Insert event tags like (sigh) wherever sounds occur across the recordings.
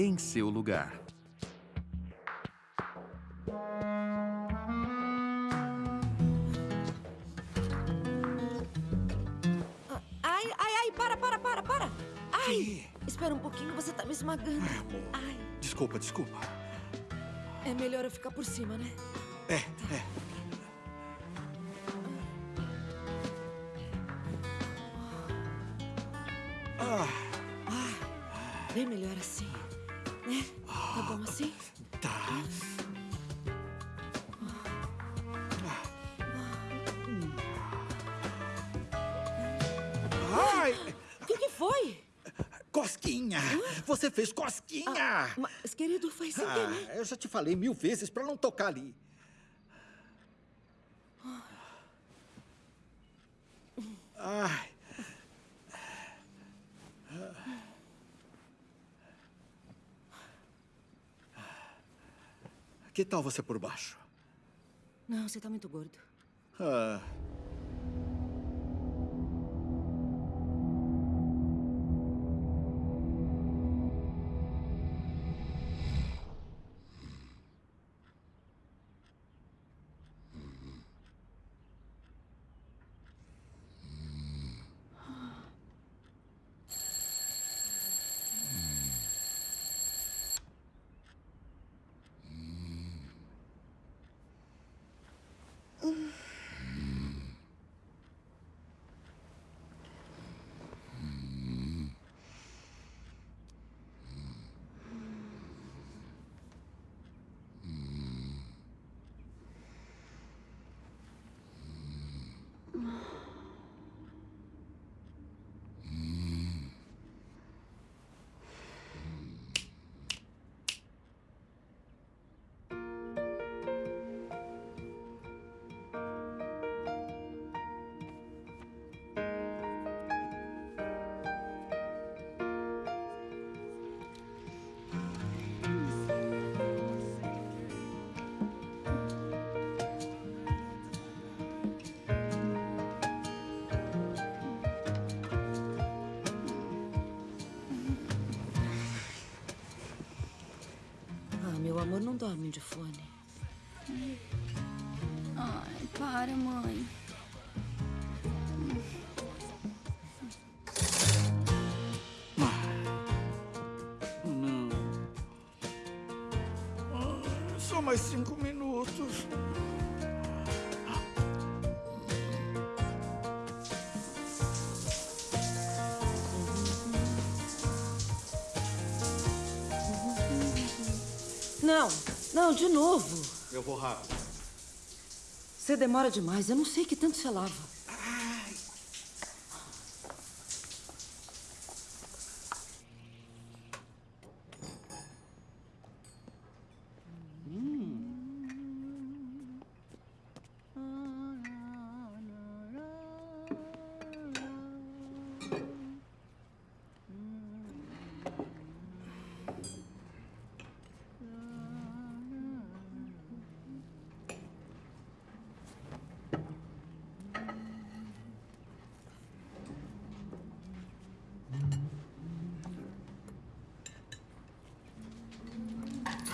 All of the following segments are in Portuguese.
em seu lugar. Ai, ai, ai, para, para, para, para. Ai, espera um pouquinho, você tá me esmagando. Ai, Desculpa, desculpa. é melhor eu ficar por cima, né? É, é. Ah, Bem melhor assim, Você fez cosquinha! Mas, querido, foi sem querer. Ah, eu já te falei mil vezes pra não tocar ali. Ai. Que tal você por baixo? Não, você tá muito gordo. Ah. Ah, meu amor, não dorme de fone. Ai, para, mãe. Não. Ah, Só mais cinco minutos. Não, de novo. Eu vou rápido. Você demora demais, eu não sei que tanto você lava.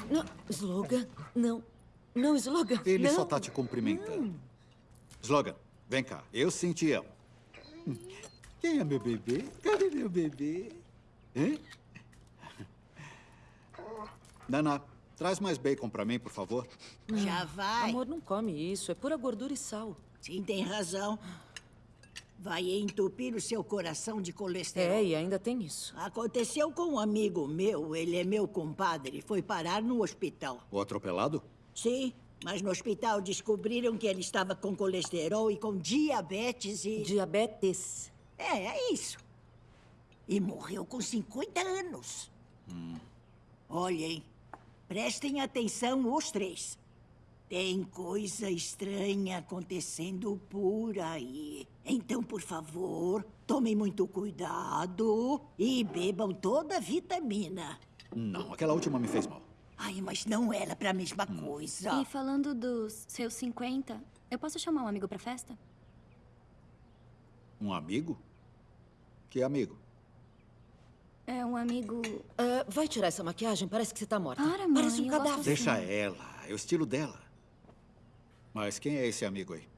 Não, slogan, não. Não, slogan, Ele não. só tá te cumprimentando. Slogan, vem cá. Eu sim te amo. Quem é meu bebê? Cadê meu bebê? Hein? Nana, traz mais bacon pra mim, por favor. Já vai. Amor, não come isso, é pura gordura e sal. Sim, tem razão. Vai entupir o seu coração de colesterol. É, e ainda tem isso. Aconteceu com um amigo meu, ele é meu compadre, foi parar no hospital. O atropelado? Sim, mas no hospital descobriram que ele estava com colesterol e com diabetes e... Diabetes. É, é isso. E morreu com 50 anos. Olhem, prestem atenção os três. Tem coisa estranha acontecendo por aí. Então, por favor, tomem muito cuidado e bebam toda a vitamina. Não, aquela última me fez mal. Ai, mas não era pra mesma coisa. E falando dos seus 50, eu posso chamar um amigo pra festa? Um amigo? Que amigo? É um amigo. Ah, vai tirar essa maquiagem? Parece que você tá morta. Para, mãe, Parece um cadáver. Deixa ela. É o estilo dela. Mas quem é esse amigo aí?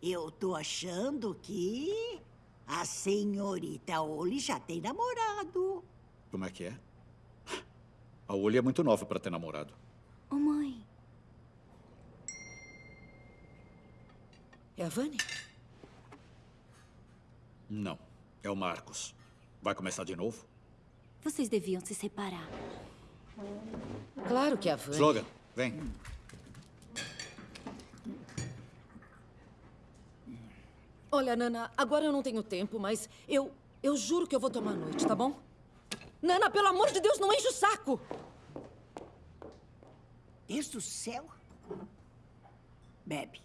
Eu tô achando que a senhorita Oli já tem namorado. Como é que é? A Olha é muito nova pra ter namorado. Ô, mãe. É a Vani? Não. É o Marcos. Vai começar de novo? Vocês deviam se separar. Claro que é a Vani. Slogan, vem. Olha, Nana, agora eu não tenho tempo, mas eu. Eu juro que eu vou tomar a noite, tá bom? Nana, pelo amor de Deus, não enche o saco! Deus do céu. Bebe.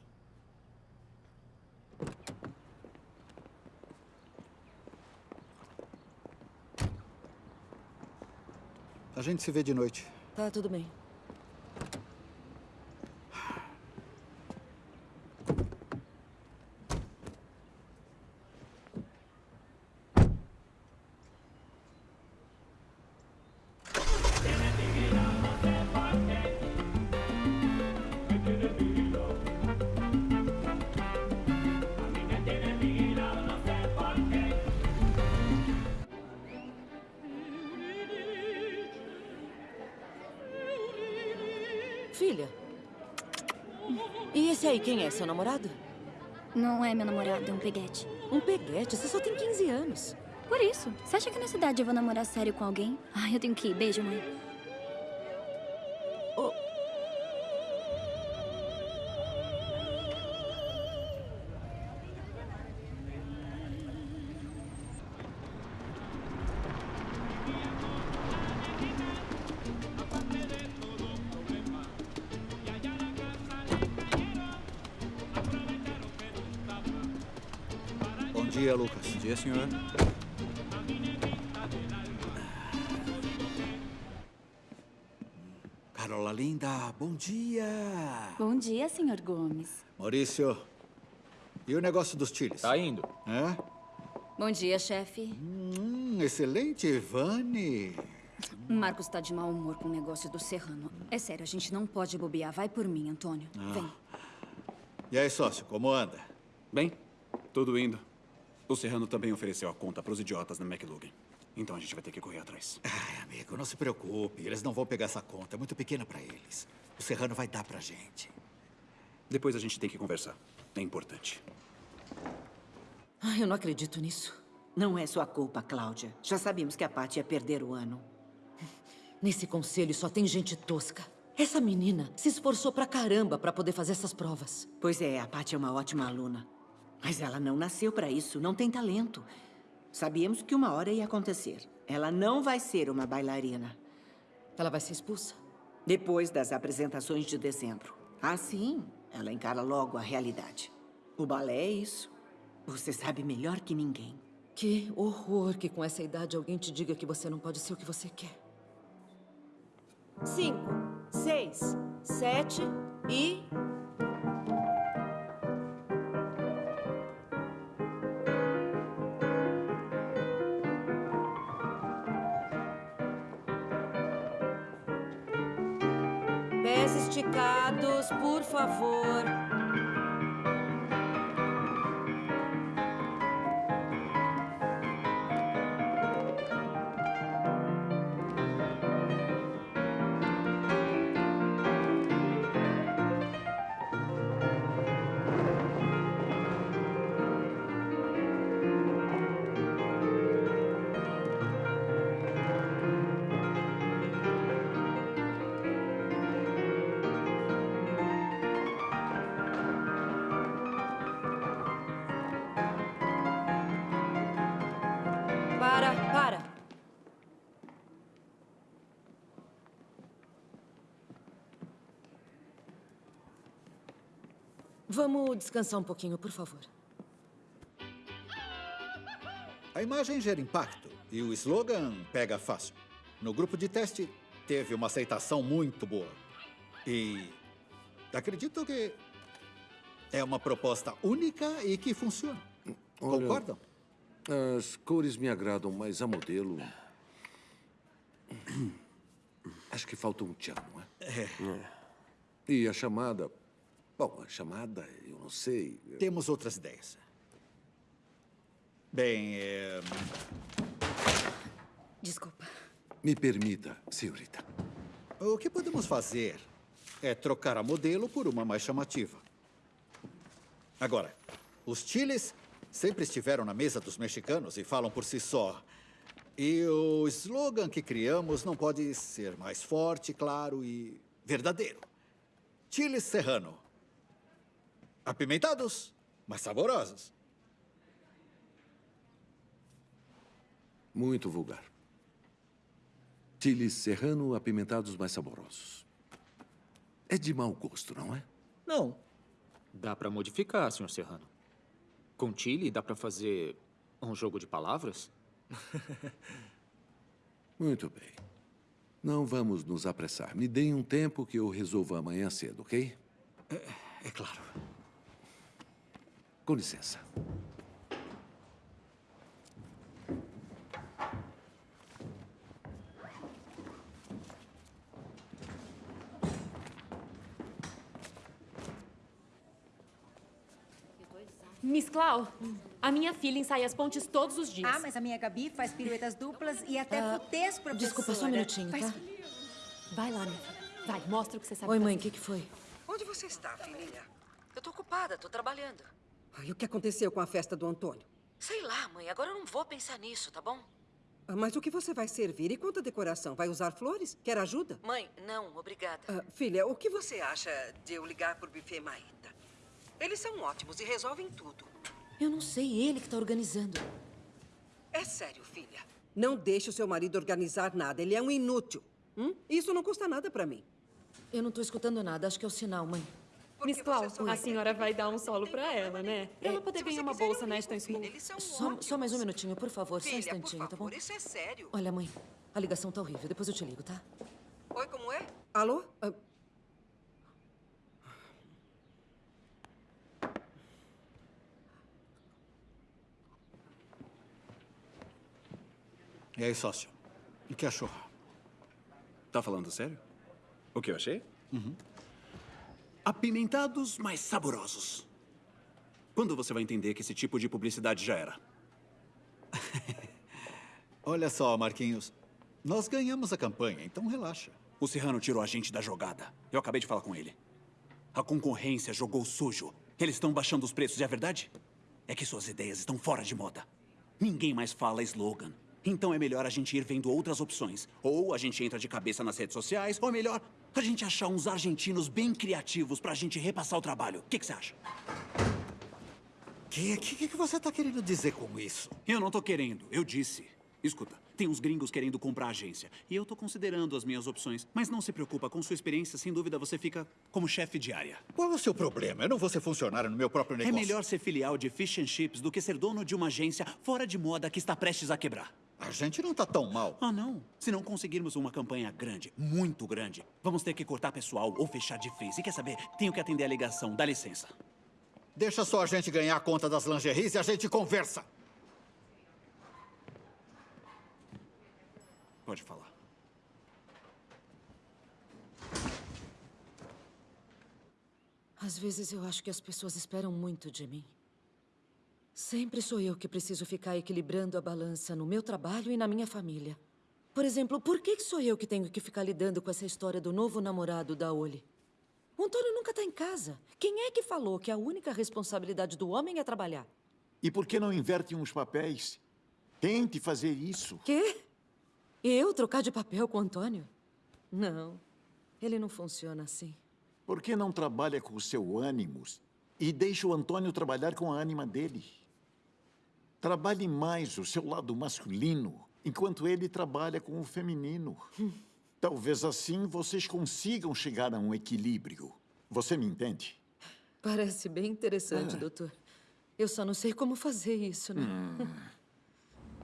A gente se vê de noite. Tá, tudo bem. Quem é? Seu namorado? Não é meu namorado, é um peguete. Um peguete? Você só tem 15 anos. Por isso, você acha que na cidade eu vou namorar sério com alguém? Ai, eu tenho que ir. Beijo, mãe. Senhor. Carola linda, bom dia. Bom dia, senhor Gomes. Maurício, e o negócio dos chiles? Tá indo. É? Bom dia, chefe. Hum, excelente, Ivane. Marcos tá de mau humor com o negócio do Serrano. É sério, a gente não pode bobear. Vai por mim, Antônio. Vem. E aí, sócio, como anda? Bem, tudo indo. O Serrano também ofereceu a conta pros idiotas na McLugan. Então a gente vai ter que correr atrás. Ai, amigo, não se preocupe. Eles não vão pegar essa conta. É muito pequena pra eles. O Serrano vai dar pra gente. Depois a gente tem que conversar. É importante. ai, eu não acredito nisso. Não é sua culpa, Cláudia. Já sabíamos que a Paty ia perder o ano. Nesse conselho só tem gente tosca. Essa menina se esforçou pra caramba pra poder fazer essas provas. Pois é, a Paty é uma ótima aluna. Mas ela não nasceu para isso, não tem talento. Sabíamos que uma hora ia acontecer. Ela não vai ser uma bailarina. Ela vai ser expulsa. Depois das apresentações de dezembro. Assim, ela encara logo a realidade. O balé é isso. Você sabe melhor que ninguém. Que horror que com essa idade alguém te diga que você não pode ser o que você quer. Cinco, seis, sete e. por Vamos descansar um pouquinho, por favor. A imagem gera impacto e o slogan pega fácil. No grupo de teste, teve uma aceitação muito boa. E acredito que é uma proposta única e que funciona. Olha, Concordam? As cores me agradam, mas a modelo. Acho que falta um tchan, não é? É. E a chamada... Bom, a chamada, eu não sei... Temos outras ideias. Bem, é... Desculpa. Me permita, senhorita. O que podemos fazer é trocar a modelo por uma mais chamativa. Agora, os chiles sempre estiveram na mesa dos mexicanos e falam por si só. E o slogan que criamos não pode ser mais forte, claro e verdadeiro. Chile serrano. Apimentados, mas saborosos. Muito vulgar. Chiles serrano apimentados mais saborosos. É de mau gosto, não é? Não. Dá pra modificar, Sr. Serrano. Com chile, dá pra fazer um jogo de palavras? (laughs) Muito bem. Não vamos nos apressar. Me deem um tempo que eu resolvo amanhã cedo, ok? É, é claro. Com licença. Miss Clau, a minha filha ensaia as pontes todos os dias. Ah, mas a minha Gabi faz piruetas duplas e até Ah, futês, professora. Desculpa, só um minutinho, Faz- tá? Vai lá, minha filha. Vai, mostra o que você sabe Oi, mãe, o que, que foi? Onde você está, filhinha? Eu tô ocupada, tô trabalhando. Ai, o que aconteceu com a festa do Antônio? Sei lá, mãe, agora eu não vou pensar nisso, tá bom? Ah, Mas o que você vai servir e quanto à decoração? Vai usar flores? Quer ajuda? Mãe, não, obrigada. Ah, filha, o que você acha de eu ligar pro buffet Maíta? Eles são ótimos e resolvem tudo. Eu não sei, ele que tá organizando. É sério, filha. Não deixe o seu marido organizar nada. Ele é um inútil. Hum? Isso não custa nada pra mim. Eu não tô escutando nada, acho que é o sinal, mãe. Miss Clau, a senhora vai dar um solo pra ela, né? Pra ela poder ganhar uma bolsa na Ashton School. Só, só mais um minutinho, por favor, só um Filha, por instantinho, tá bom? favor, isso é sério. Olha, mãe, a ligação tá horrível. Depois eu te ligo, tá? Oi, como é? Alô? Ah, E aí, sócio? O que achou? Tá falando sério? O que eu achei? Apimentados, mas saborosos. Quando você vai entender que esse tipo de publicidade já era? (laughs) Olha só, Marquinhos. Nós ganhamos a campanha, então relaxa. O Serrano tirou a gente da jogada. Eu acabei de falar com ele. A concorrência jogou sujo. Eles estão baixando os preços, e a verdade é que suas ideias estão fora de moda. Ninguém mais fala slogan. Então é melhor a gente ir vendo outras opções. Ou a gente entra de cabeça nas redes sociais, ou é melhor a gente achar uns argentinos bem criativos pra gente repassar o trabalho. O que, que você acha? O que, que, que você tá querendo dizer com isso? Eu não tô querendo, eu disse. Escuta, tem uns gringos querendo comprar a agência. E eu tô considerando as minhas opções. Mas não se preocupa, com sua experiência, sem dúvida você fica como chefe de área. Qual é o seu problema? Eu não vou ser funcionário no meu próprio É negócio. melhor ser filial de Fish and Chips do que ser dono de uma agência fora de moda que está prestes a quebrar. A gente não tá tão mal. Ah, não. Se não conseguirmos uma campanha grande, muito grande, vamos ter que cortar pessoal ou fechar de vez. E quer saber? Tenho que atender a ligação. Dá licença. Deixa só a gente ganhar a conta das lingeries e a gente conversa. Pode falar. Às vezes eu acho que as pessoas esperam muito de mim. Sempre sou eu que preciso ficar equilibrando a balança no meu trabalho e na minha família. Por exemplo, por que sou eu que tenho que ficar lidando com essa história do novo namorado da Oli? O Antônio nunca está em casa. Quem é que falou que a única responsabilidade do homem é trabalhar? E por que não invertem os papéis? Tente fazer isso. Quê? Eu trocar de papel com o Antônio? Não, ele não funciona assim. Por que não trabalha com o seu ânimos e deixa o Antônio trabalhar com a ânima dele? Trabalhe mais o seu lado masculino, enquanto ele trabalha com o feminino. (laughs) Talvez assim vocês consigam chegar a um equilíbrio. Você me entende? Parece bem interessante, Ah. doutor. Eu só não sei como fazer isso, né?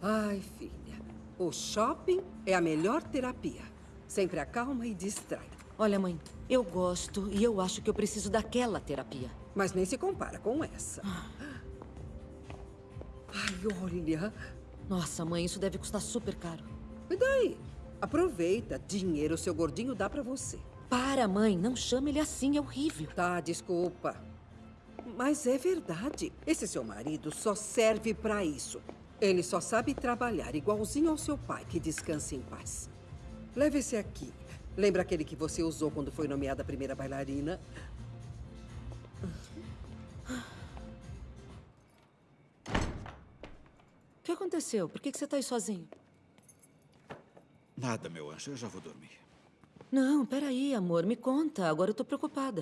Ai, filha. O shopping é a melhor terapia. Sempre acalma e distrai. Olha, mãe, eu gosto e eu acho que eu preciso daquela terapia. Mas nem se compara com essa. Ai, olha. Nossa, mãe, isso deve custar super caro. E daí? Aproveita. Dinheiro seu gordinho dá pra você. Para, mãe. Não chame ele assim. É horrível. Tá, desculpa. Mas é verdade. Esse seu marido só serve pra isso. Ele só sabe trabalhar igualzinho ao seu pai, que descanse em paz. Leve esse aqui. Lembra aquele que você usou quando foi nomeada a primeira bailarina? Que aconteceu? Por que que você tá aí sozinho? Nada, meu anjo. Eu já vou dormir. Não, peraí, amor. Me conta. Agora eu tô preocupada.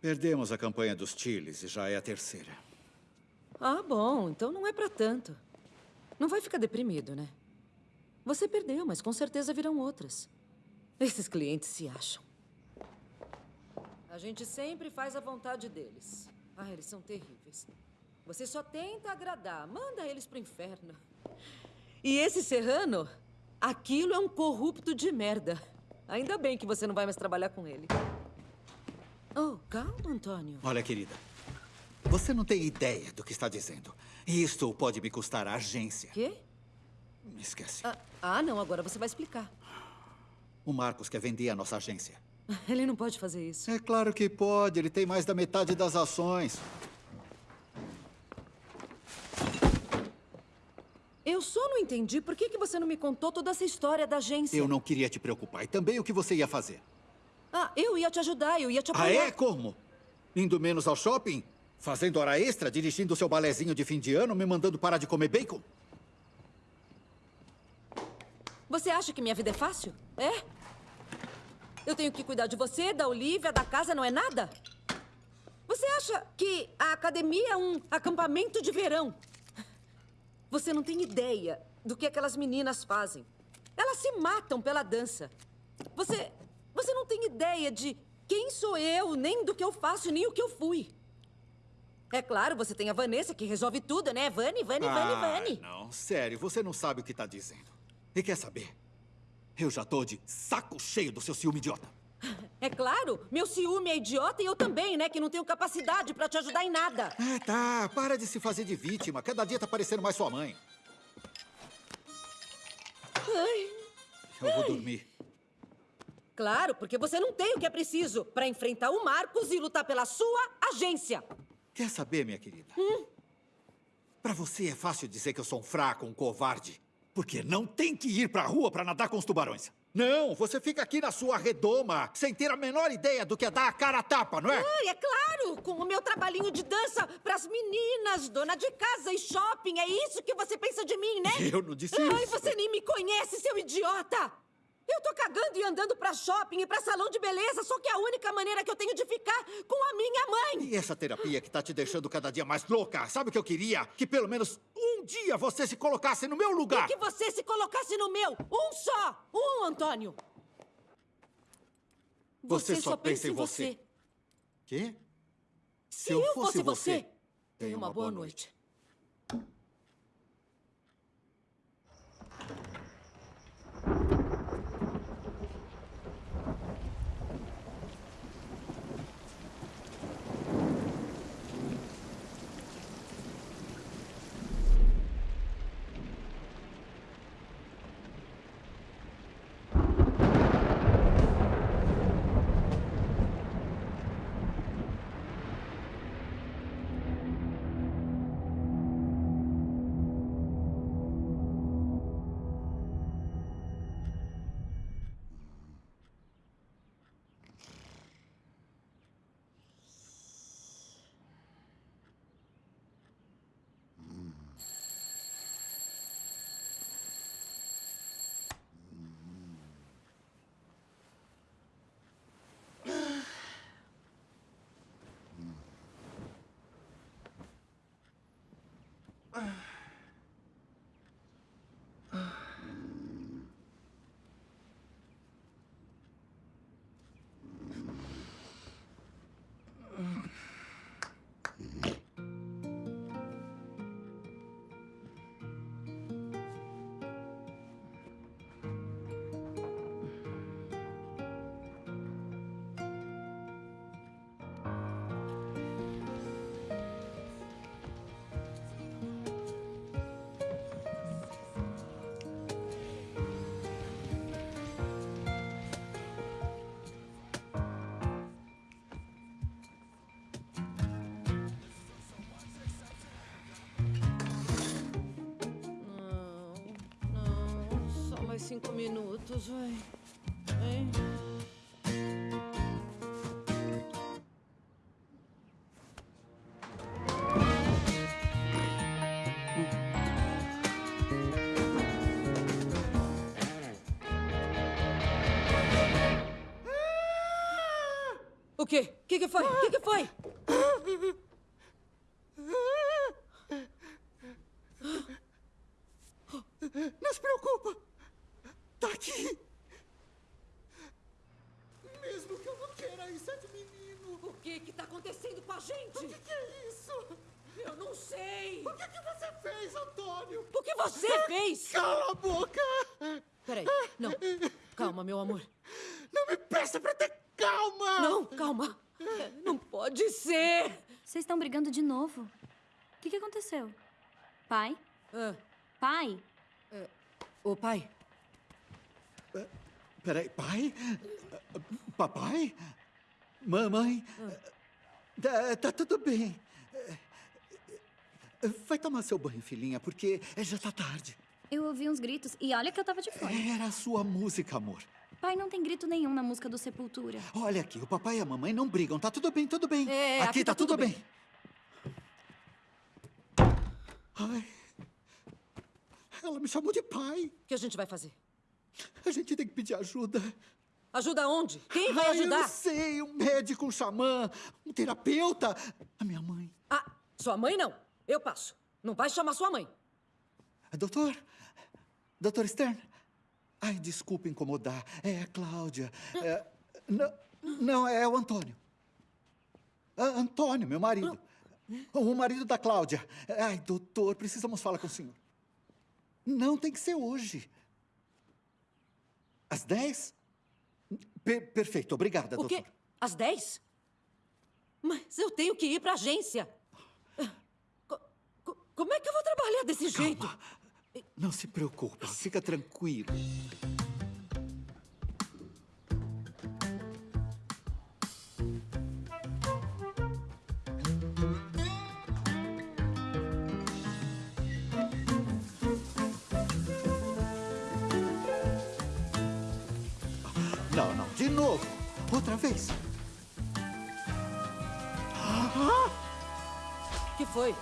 Perdemos a campanha dos Chiles e já é a terceira. Ah, bom. Então não é pra tanto. Não vai ficar deprimido, né? Você perdeu, mas com certeza virão outras. Esses clientes se acham. A gente sempre faz a vontade deles. Ah, eles são terríveis. Você só tenta agradar. Manda eles pro inferno. E esse serrano, aquilo é um corrupto de merda. Ainda bem que você não vai mais trabalhar com ele. Oh, calma, Antônio. Olha, querida. Você não tem ideia do que está dizendo. Isto pode me custar a agência. Quê? Esquece. Ah, ah, não. Agora você vai explicar. O Marcos quer vender a nossa agência. (laughs) Ele não pode fazer isso. É claro que pode. Ele tem mais da metade das ações. Eu só não entendi por que, que você não me contou toda essa história da agência. Eu não queria te preocupar. E também o que você ia fazer. Ah, eu ia te ajudar, eu ia te Ah, apoiar. é? Como? Indo menos ao shopping? Fazendo hora extra? Dirigindo seu balezinho de fim de ano? Me mandando parar de comer bacon? Você acha que minha vida é fácil? É? Eu tenho que cuidar de você, da Olivia, da casa, não é nada? Você acha que a academia é um acampamento de verão? Você não tem ideia do que aquelas meninas fazem. Elas se matam pela dança. Você. Você não tem ideia de quem sou eu, nem do que eu faço, nem o que eu fui. É claro, você tem a Vanessa que resolve tudo, né? Vani, Vani, Vani, Ah, Vani. não. Sério, você não sabe o que está dizendo. E quer saber? Eu já tô de saco cheio do seu ciúme idiota. É claro, meu ciúme é idiota e eu também, né? Que não tenho capacidade pra te ajudar em nada. É, tá. Para de se fazer de vítima. Cada dia tá parecendo mais sua mãe. Ai, Eu vou dormir. claro, porque você não tem o que é preciso pra enfrentar o Marcos e lutar pela sua agência. Quer saber, minha querida? Pra você é fácil dizer que eu sou um fraco, um covarde. Porque não tem que ir pra rua pra nadar com os tubarões. Não, você fica aqui na sua redoma, sem ter a menor ideia do que é dar a cara a tapa, não é? Ai, é claro, com o meu trabalhinho de dança pras meninas, dona de casa e shopping. É isso que você pensa de mim, né? Eu não disse Ai, isso. você nem me conhece, seu idiota! Eu tô cagando e andando pra shopping e pra salão de beleza, só que é a única maneira que eu tenho de ficar com a minha mãe. E essa terapia que tá te deixando cada dia mais louca, sabe o que eu queria? Que pelo menos um dia você se colocasse no meu lugar. E que você se colocasse no meu. Um só! Um, Antônio! Você só pensa em você. Quê? Se, eu, fosse, você, tenha uma boa noite. mais cinco minutos, vai. Hein? O quê? O que, que foi? O que, que foi? Não se preocupa. Tá aqui. Mesmo que eu não queira isso é de menino. O que que tá acontecendo com a gente? O que, que é isso? Eu não sei. O que, que você fez, Antônio? O que você fez? Cala a boca. Peraí. Não. Calma, meu amor. Não me peça pra ter calma. Não, calma. Não pode ser. Vocês estão brigando de novo. O que, que aconteceu? Pai? Ah, Pai? Ô, pai. Peraí, pai? Papai? Mamãe? Tá, tá tudo bem. Vai tomar seu banho, filhinha, porque já tá tarde. Eu ouvi uns gritos e olha que eu tava de fone. Era a sua música, amor. Pai, não tem grito nenhum na música do Sepultura. Olha aqui, o papai e a mamãe não brigam. Tá tudo bem, tudo bem. É, aqui, tá, tudo bem. Ai. Ela me chamou de pai. O que a gente vai fazer? A gente tem que pedir ajuda. Ajuda onde? Quem vai Ai, Eu ajudar? não sei, um médico, um xamã, um terapeuta. A minha mãe. Ah, sua mãe não. Eu passo. Não vai chamar sua mãe. Doutor? Doutor Stern? Ai, desculpa incomodar. É a Cláudia. É, não, não, é o Antônio. Ah, Antônio, meu marido. O marido da Cláudia. Ai, doutor, precisamos falar com o senhor. Não, tem que ser hoje. Às 10? Per- perfeito, obrigada, O doutor. quê? Às 10? Mas eu tenho que ir pra agência. Co- co- como é que eu vou trabalhar desse jeito? Não se preocupa, fica tranquilo. Outra vez. O que foi?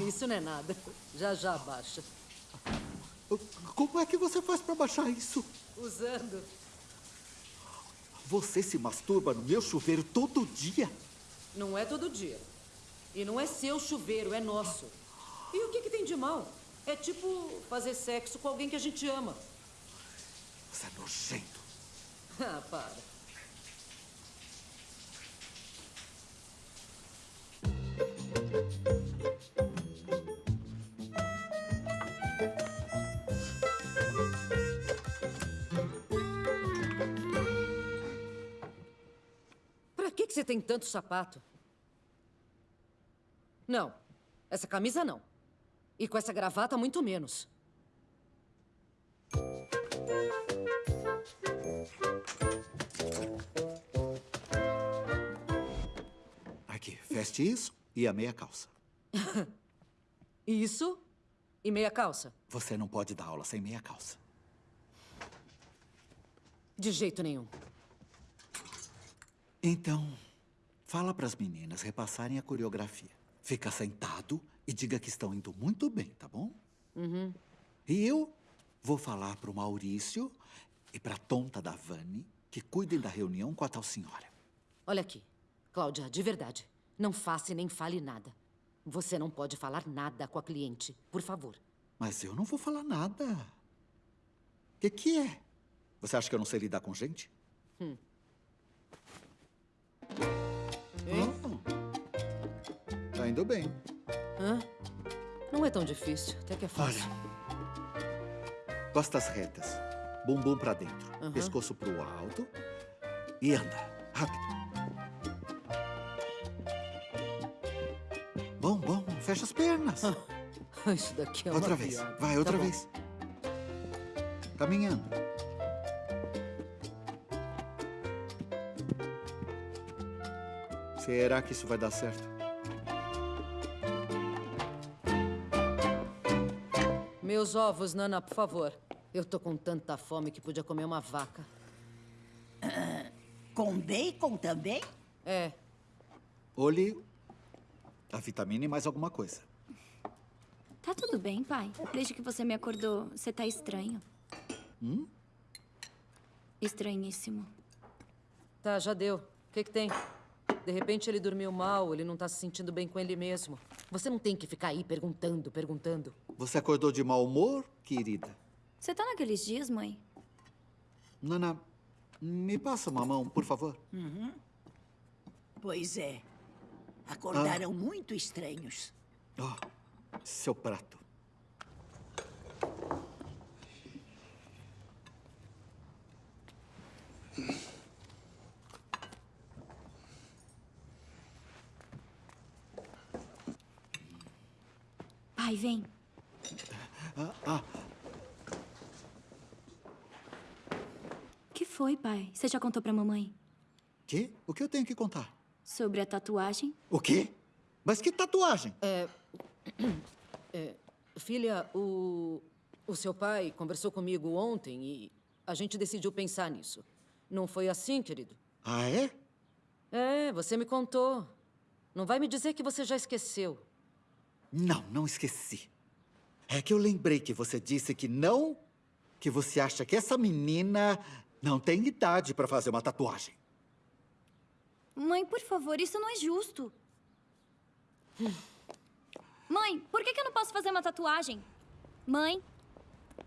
Isso não é nada. Já já baixa. Como é que você faz para baixar isso? Usando. Você se masturba no meu chuveiro todo dia? Não é todo dia. E não é seu chuveiro, é nosso. E o que, que tem de mal? É tipo fazer sexo com alguém que a gente ama. Você é nojento. Ah, para. Pra que, que você tem tanto sapato? Não. Essa camisa não. E com essa gravata, muito menos. Veste isso e a meia calça. (laughs) Isso e meia calça. Você não pode dar aula sem meia calça. De jeito nenhum. Então, fala para as meninas repassarem a coreografia. Fica sentado e diga que estão indo muito bem, tá bom? Uhum. E eu vou falar para o Maurício e para a tonta da Vani que cuidem da reunião com a tal senhora. Olha aqui, Cláudia, de verdade. Não faça e nem fale nada. Você não pode falar nada com a cliente, por favor. Mas eu não vou falar nada. O que, que é? Você acha que eu não sei lidar com gente? Hum. Tá indo bem. Hã? Não é tão difícil, até que é fácil. Costas retas, bumbum pra dentro, Aham. pescoço pro alto e anda. Rápido. Bom, bom, fecha as pernas. (laughs) Isso daqui é uma outra vez, piada. vai, outra Tá vez. Caminhando. Será que isso vai dar certo? Meus ovos, Nana, por favor. Eu tô com tanta fome que podia comer uma vaca. Com bacon também? É. Olhe a vitamina e mais alguma coisa. Tá tudo bem, pai. Desde que você me acordou, você tá estranho. Hum? Estranhíssimo. Tá, já deu. O que, que tem? De repente ele dormiu mal, ele não tá se sentindo bem com ele mesmo. Você não tem que ficar aí perguntando, perguntando. Você acordou de mau humor, querida? Você tá naqueles dias, mãe? Nana, me passa uma mão, por favor. Uhum. Pois é. Acordaram muito estranhos. Oh, seu prato. Pai, vem. Ah, ah, O que foi, pai? Você já contou pra mamãe? que? O que eu tenho que contar? Sobre a tatuagem? O quê? Mas que tatuagem? É. (clears throat) é, filha, o. O seu pai conversou comigo ontem e a gente decidiu pensar nisso. Não foi assim, querido? Ah, é? É, você me contou. Não vai me dizer que você já esqueceu. Não, não esqueci. É que eu lembrei que você disse que não. Que você acha que essa menina não tem idade para fazer uma tatuagem. Mãe, por favor, isso não é justo. Mãe, por que, que eu não posso fazer uma tatuagem? Mãe?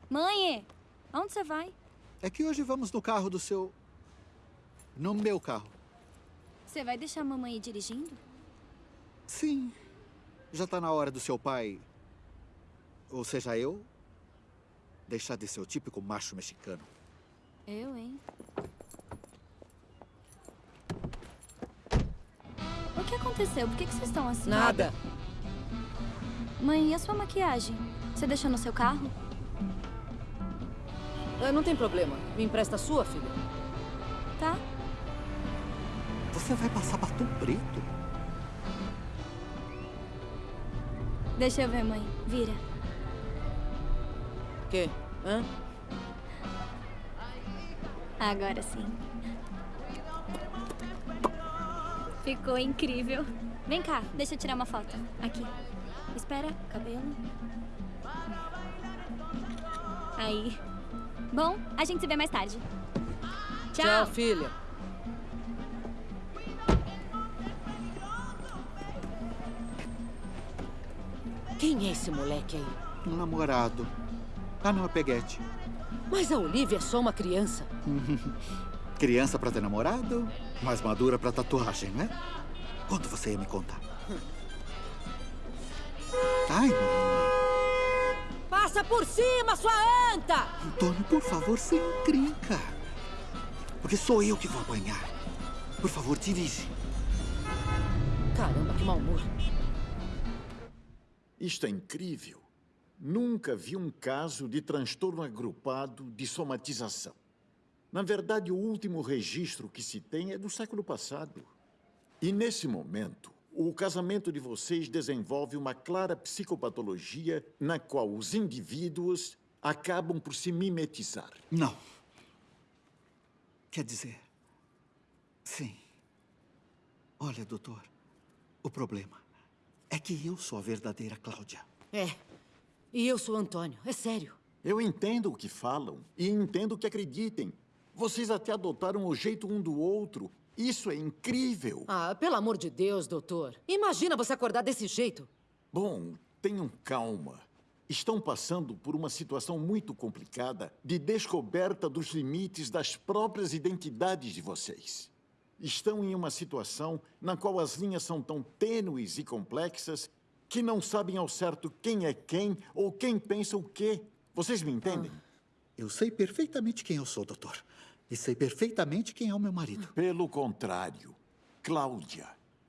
Mãe? Onde você vai? É que hoje vamos no carro do seu. No meu carro. Você vai deixar a mamãe ir dirigindo? Sim. Já tá na hora do seu pai. Ou seja, eu. Deixar de ser o típico macho mexicano. Eu, hein? O que aconteceu? Por que, que vocês estão assim? Nada. Mãe, e a sua maquiagem? Você deixou no seu carro? É, não tem problema. Me empresta a sua, filha. Tá. Você vai passar batom preto? Deixa eu ver, mãe. Vira. Quê? Hã? Agora sim. Ficou incrível. Vem cá, deixa eu tirar uma foto. Aqui. Espera, cabelo. Aí. Bom, a gente se vê mais tarde. Tchau. Tchau, filha. Quem é esse moleque aí? Um namorado. Ah, não, é peguete. Mas a Olivia é só uma criança. (laughs) Criança pra ter namorado, mais madura pra tatuagem, né? Quando você ia me contar? Ai, mamãe. Passa por cima, sua anta! Antônio, por favor, sem encrenca. Porque sou eu que vou apanhar. Por favor, dirige. Caramba, que mau humor. Isto é incrível. Nunca vi um caso de transtorno agrupado de somatização. Na verdade, o último registro que se tem é do século passado. E nesse momento, o casamento de vocês desenvolve uma clara psicopatologia na qual os indivíduos acabam por se mimetizar. Não. Quer dizer, sim. Olha, doutor, o problema é que eu sou a verdadeira Cláudia. É. E eu sou Antônio. É sério. Eu entendo o que falam e entendo o que acreditem. Vocês até adotaram o jeito um do outro. Isso é incrível. Ah, pelo amor de Deus, doutor. Imagina você acordar desse jeito. Bom, tenham calma. Estão passando por uma situação muito complicada de descoberta dos limites das próprias identidades de vocês. Estão em uma situação na qual as linhas são tão tênues e complexas que não sabem ao certo quem é quem ou quem pensa o quê. Vocês me entendem? Eu sei perfeitamente quem eu sou, doutor. E sei perfeitamente quem é o meu marido. Pelo contrário, Cláudia.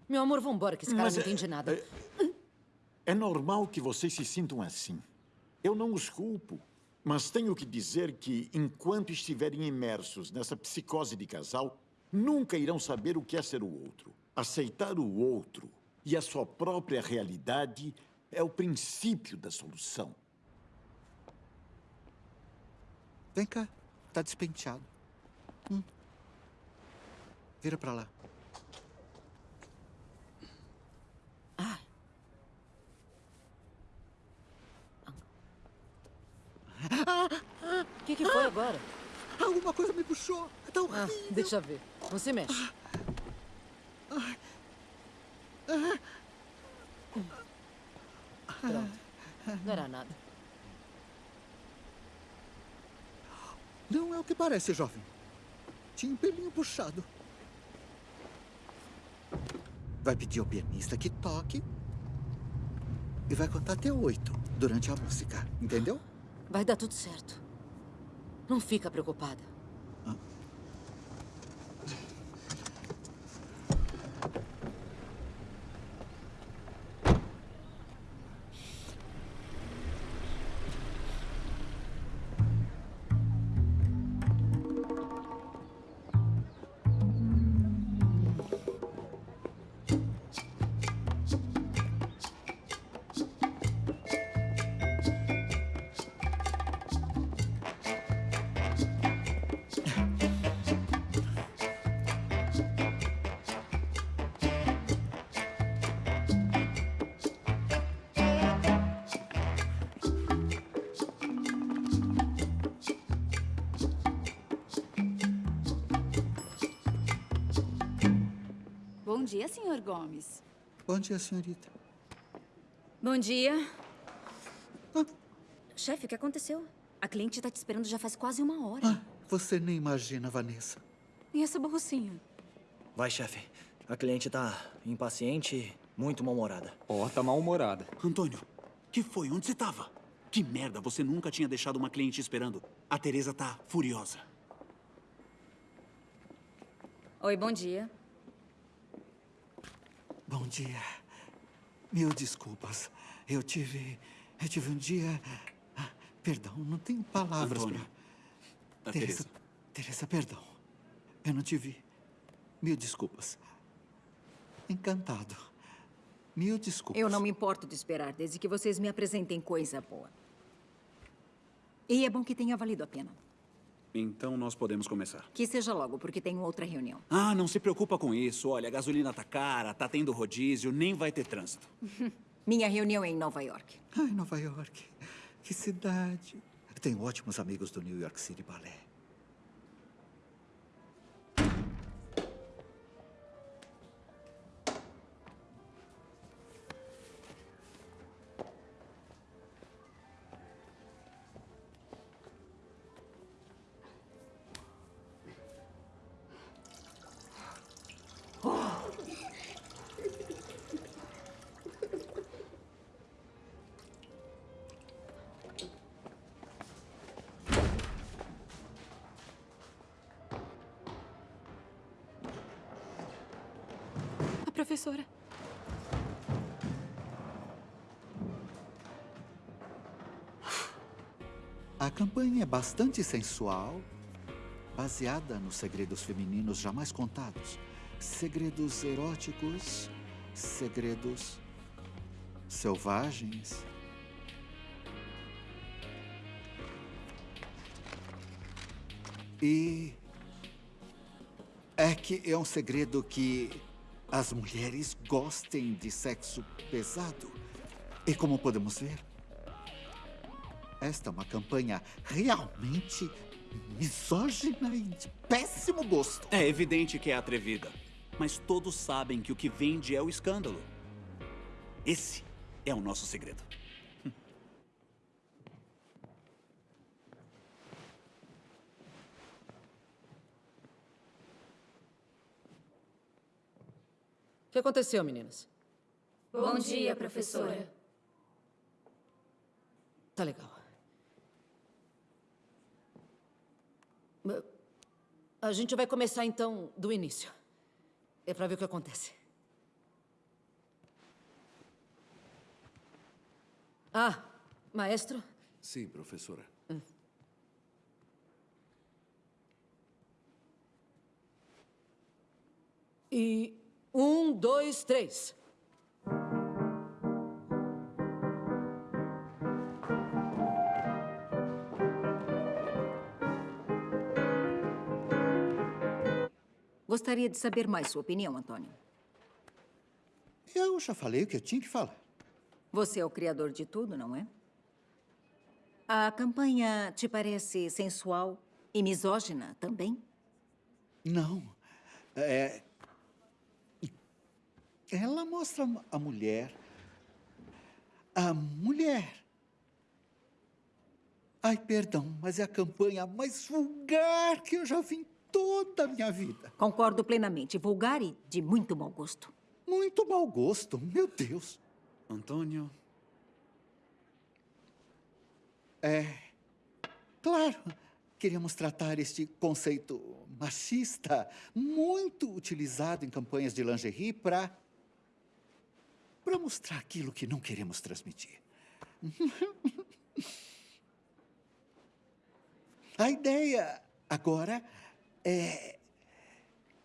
Meu amor, vambora, que esse cara Mas não é- entende nada. É normal que vocês se sintam assim. Eu não os culpo. Mas tenho que dizer que, enquanto estiverem imersos nessa psicose de casal, nunca irão saber o que é ser o outro. Aceitar o outro e a sua própria realidade é o princípio da solução. Vem cá. Tá despenteado. Hum. Vira pra lá. O que, que foi agora? Alguma coisa me puxou. Tá Ah, horrível. deixa ver. Não se mexe. Pronto. Não era nada. Não é o que parece, jovem. Tinha um pelinho puxado. Vai pedir ao pianista que toque e vai contar até oito durante a música, entendeu? Vai dar tudo certo. Não fica preocupada. Dia, senhor Gomes. Bom dia, senhorita. Bom dia. Chefe, o que aconteceu? A cliente está te esperando já faz quase uma hora. Você nem imagina, Vanessa. E essa borrocinha? Vai, chefe. A cliente tá impaciente e muito mal-humorada. Ó, tá mal-humorada. Antônio, que foi? Onde você tava? Que merda, você nunca tinha deixado uma cliente esperando. A Teresa tá furiosa. Oi, bom dia. Bom dia. Mil desculpas. Eu tive. Eu tive um dia. Ah, Perdão, não tenho palavras Antônio. A Teresa, Teresa, perdão. Eu não te vi. Mil desculpas. Encantado. Mil desculpas. Eu não me importo de esperar, desde que vocês me apresentem coisa boa. E é bom que tenha valido a pena. Então nós podemos começar. Que seja logo, porque tenho outra reunião. Ah, não se preocupa com isso. Olha, a gasolina tá cara, tá tendo rodízio, nem vai ter trânsito. (laughs) Minha reunião é em Nova York. Ai, Nova York. Que cidade. Tenho ótimos amigos do New York City Ballet. Professora. A campanha é bastante sensual, baseada nos segredos femininos jamais contados. Segredos eróticos, segredos selvagens. E é que é um segredo que as mulheres gostem de sexo pesado. E como podemos ver, esta é uma campanha realmente misógina e de péssimo gosto. É evidente que é atrevida. Mas todos sabem que o que vende é o escândalo. Esse é o nosso segredo. Que aconteceu, meninas? Bom dia, professora. Tá legal. A gente vai começar então do início. É pra ver o que acontece. Ah, maestro? Sim, professora. E um, dois, três. Gostaria de saber mais sua opinião, Antônio. Eu já falei o que eu tinha que falar. Você é o criador de tudo, não é? A campanha te parece sensual e misógina também? Não. É, ela mostra a mulher. A mulher. Ai, perdão, mas é a campanha mais vulgar que eu já vi em toda a minha vida. Concordo plenamente. Vulgar e de muito mau gosto. Muito mau gosto, meu Deus. Antônio. É. Claro, queríamos tratar este conceito machista, muito utilizado em campanhas de lingerie, para. Para mostrar aquilo que não queremos transmitir. (laughs) A ideia agora é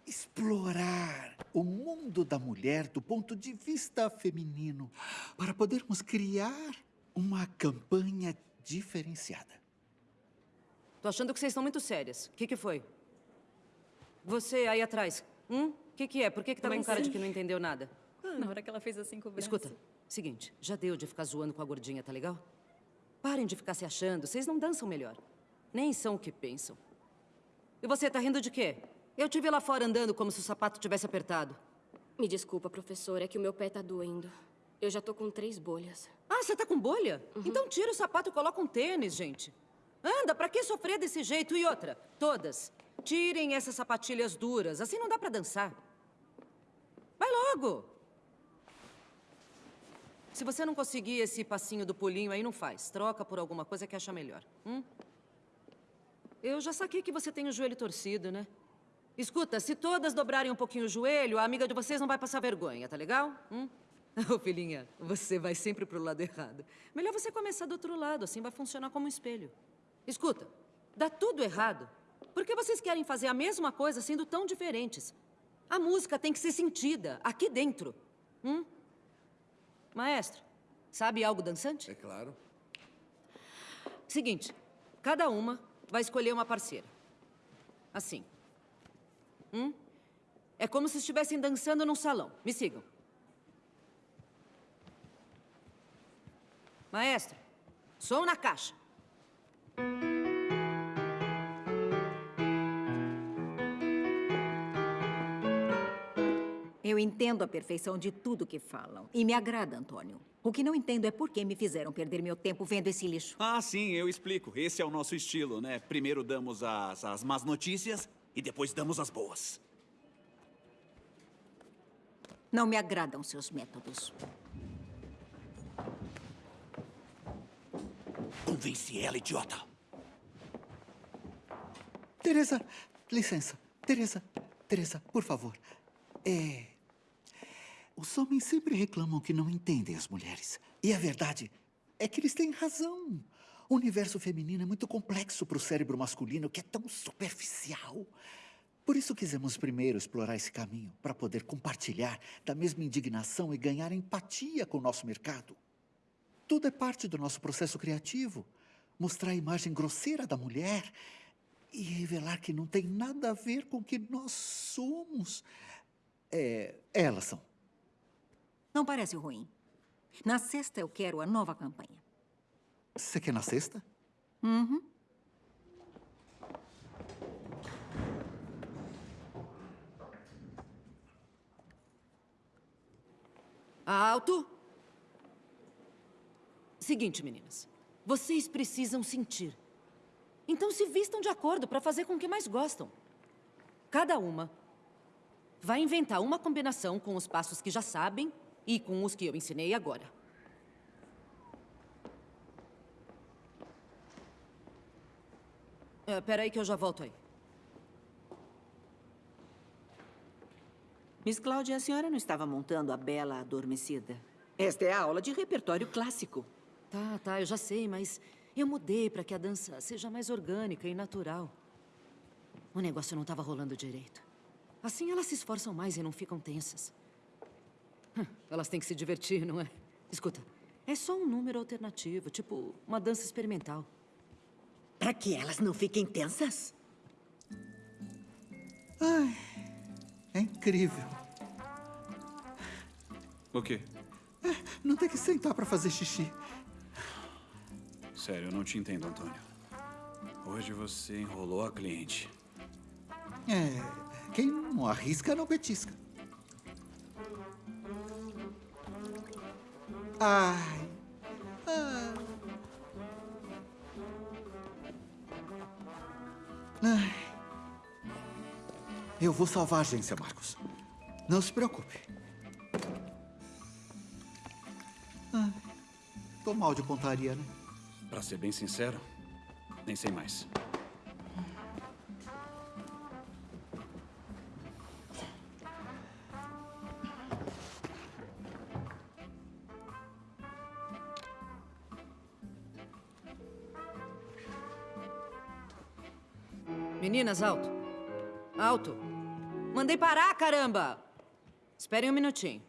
explorar o mundo da mulher do ponto de vista feminino, para podermos criar uma campanha diferenciada. Tô achando que vocês estão muito sérias. O que, que foi? Você aí atrás. Hum? O que, que é? Por que, que tá Mas com cara de que não entendeu nada? Na hora que ela fez assim com o braço. Escuta, seguinte, já deu de ficar zoando com a gordinha, tá legal? Parem de ficar se achando, vocês não dançam melhor. Nem são o que pensam. E você tá rindo de quê? Eu te vi lá fora andando como se o sapato tivesse apertado. Me desculpa, professora, é que o meu pé tá doendo. Eu já tô com três bolhas. Ah, você tá com bolha? Então tira o sapato e coloca um tênis, gente. Anda, pra que sofrer desse jeito? E outra, todas, tirem essas sapatilhas duras, assim não dá pra dançar. Vai logo! Se você não conseguir esse passinho do pulinho aí, não faz. Troca por alguma coisa que acha melhor. Hum? Eu já saquei que você tem o joelho torcido, né? Escuta, se todas dobrarem um pouquinho o joelho, a amiga de vocês não vai passar vergonha, tá legal? Hum? (laughs) Ô, filhinha, você vai sempre pro lado errado. Melhor você começar do outro lado, assim vai funcionar como um espelho. Escuta, dá tudo errado. Por que vocês querem fazer a mesma coisa sendo tão diferentes? A música tem que ser sentida, aqui dentro. Hum? Maestro, sabe algo dançante? É claro. Seguinte, cada uma vai escolher uma parceira. Assim. Hum? É como se estivessem dançando num salão. Me sigam. Maestro, som na caixa. Eu entendo a perfeição de tudo que falam. E me agrada, Antônio. O que não entendo é por que me fizeram perder meu tempo vendo esse lixo. Ah, sim, eu explico. Esse é o nosso estilo, né? Primeiro damos as, as más notícias e depois damos as boas. Não me agradam seus métodos. Convence ela, idiota. Teresa, licença. Teresa, Teresa, por favor. É. Os homens sempre reclamam que não entendem as mulheres. E a verdade é que eles têm razão. O universo feminino é muito complexo para o cérebro masculino, que é tão superficial. Por isso quisemos primeiro explorar esse caminho, para poder compartilhar da mesma indignação e ganhar empatia com o nosso mercado. Tudo é parte do nosso processo criativo. Mostrar a imagem grosseira da mulher e revelar que não tem nada a ver com o que nós somos. É, elas são. Não parece ruim. Na sexta eu quero a nova campanha. Você quer na sexta? Uhum. Alto! Seguinte, meninas. Vocês precisam sentir. Então se vistam de acordo para fazer com o que mais gostam. Cada uma vai inventar uma combinação com os passos que já sabem e com os que eu ensinei agora. É, peraí que eu já volto aí. Miss Cláudia, a senhora não estava montando a Bela Adormecida? Esta é a aula de repertório clássico. Tá, tá, eu já sei, mas eu mudei para que a dança seja mais orgânica e natural. O negócio não estava rolando direito. Assim elas se esforçam mais e não ficam tensas. (laughs) Elas têm que se divertir, não é? Escuta, é só um número alternativo, tipo uma dança experimental. Para que elas não fiquem tensas? Ai, É incrível. O quê? É, não ter que sentar para fazer xixi. Sério, eu não te entendo, Antônio. Hoje você enrolou a cliente. É, quem não arrisca não petisca. Ai. Ah. Ai. Eu vou salvar a agência, Marcos. Não se preocupe. Ah, tô mal de pontaria, né? Pra ser bem sincero, nem sei mais. Meninas, alto. Alto. Mandei parar, caramba! Esperem um minutinho.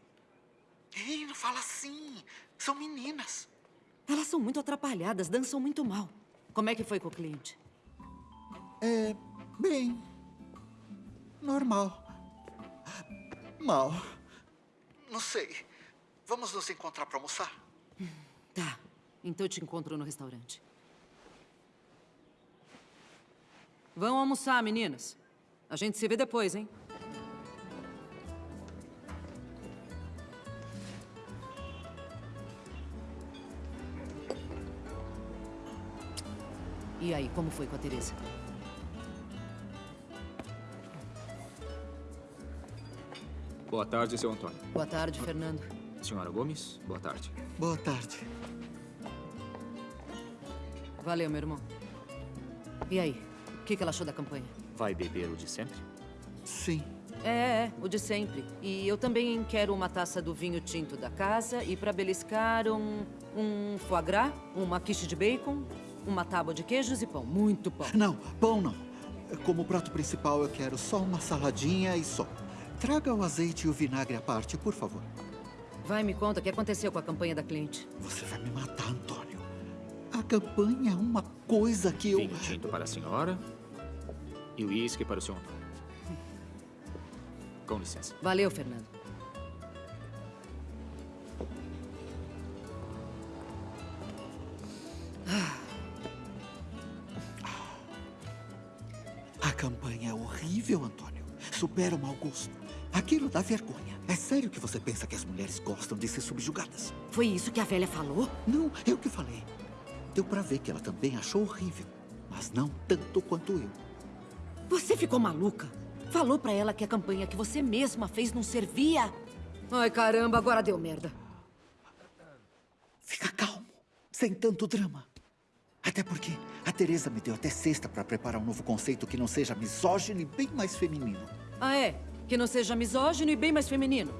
Ei, não fala assim. São meninas. Elas são muito atrapalhadas, dançam muito mal. Como é que foi com o cliente? É, bem, normal. Mal. Não sei. Vamos nos encontrar para almoçar? Tá. Então eu te encontro no restaurante. Vão almoçar, meninas. A gente se vê depois, hein? E aí, como foi com a Teresa? Boa tarde, seu Antônio. Boa tarde, Fernando. Senhora Gomes, boa tarde. Boa tarde. Valeu, meu irmão. E aí, o que, que ela achou da campanha? Vai beber o de sempre? Sim. É, é, o de sempre. E eu também quero uma taça do vinho tinto da casa e para beliscar um, um foie gras, uma quiche de bacon, uma tábua de queijos e pão. Muito pão. Não, pão não. Como prato principal, eu quero só uma saladinha e só. Traga o azeite e o vinagre à parte, por favor. Vai, me conta o que aconteceu com a campanha da cliente. Você vai me matar, campanha é uma coisa que eu... Vinho tinto para a senhora e uísque para o senhor Antônio. Com licença. Valeu, Fernando. A campanha é horrível, Antônio. Supera o mau gosto. Aquilo dá vergonha. É sério que você pensa que as mulheres gostam de ser subjugadas? Foi isso que a velha falou? Não, eu que falei. Deu pra ver que ela também achou horrível. Mas não tanto quanto eu. Você ficou maluca? Falou pra ela que a campanha que você mesma fez não servia? Ai, caramba, agora deu merda. Fica calmo, sem tanto drama. Até porque a Teresa me deu até sexta para preparar um novo conceito que não seja misógino e bem mais feminino. Ah, é? Que não seja misógino e bem mais feminino.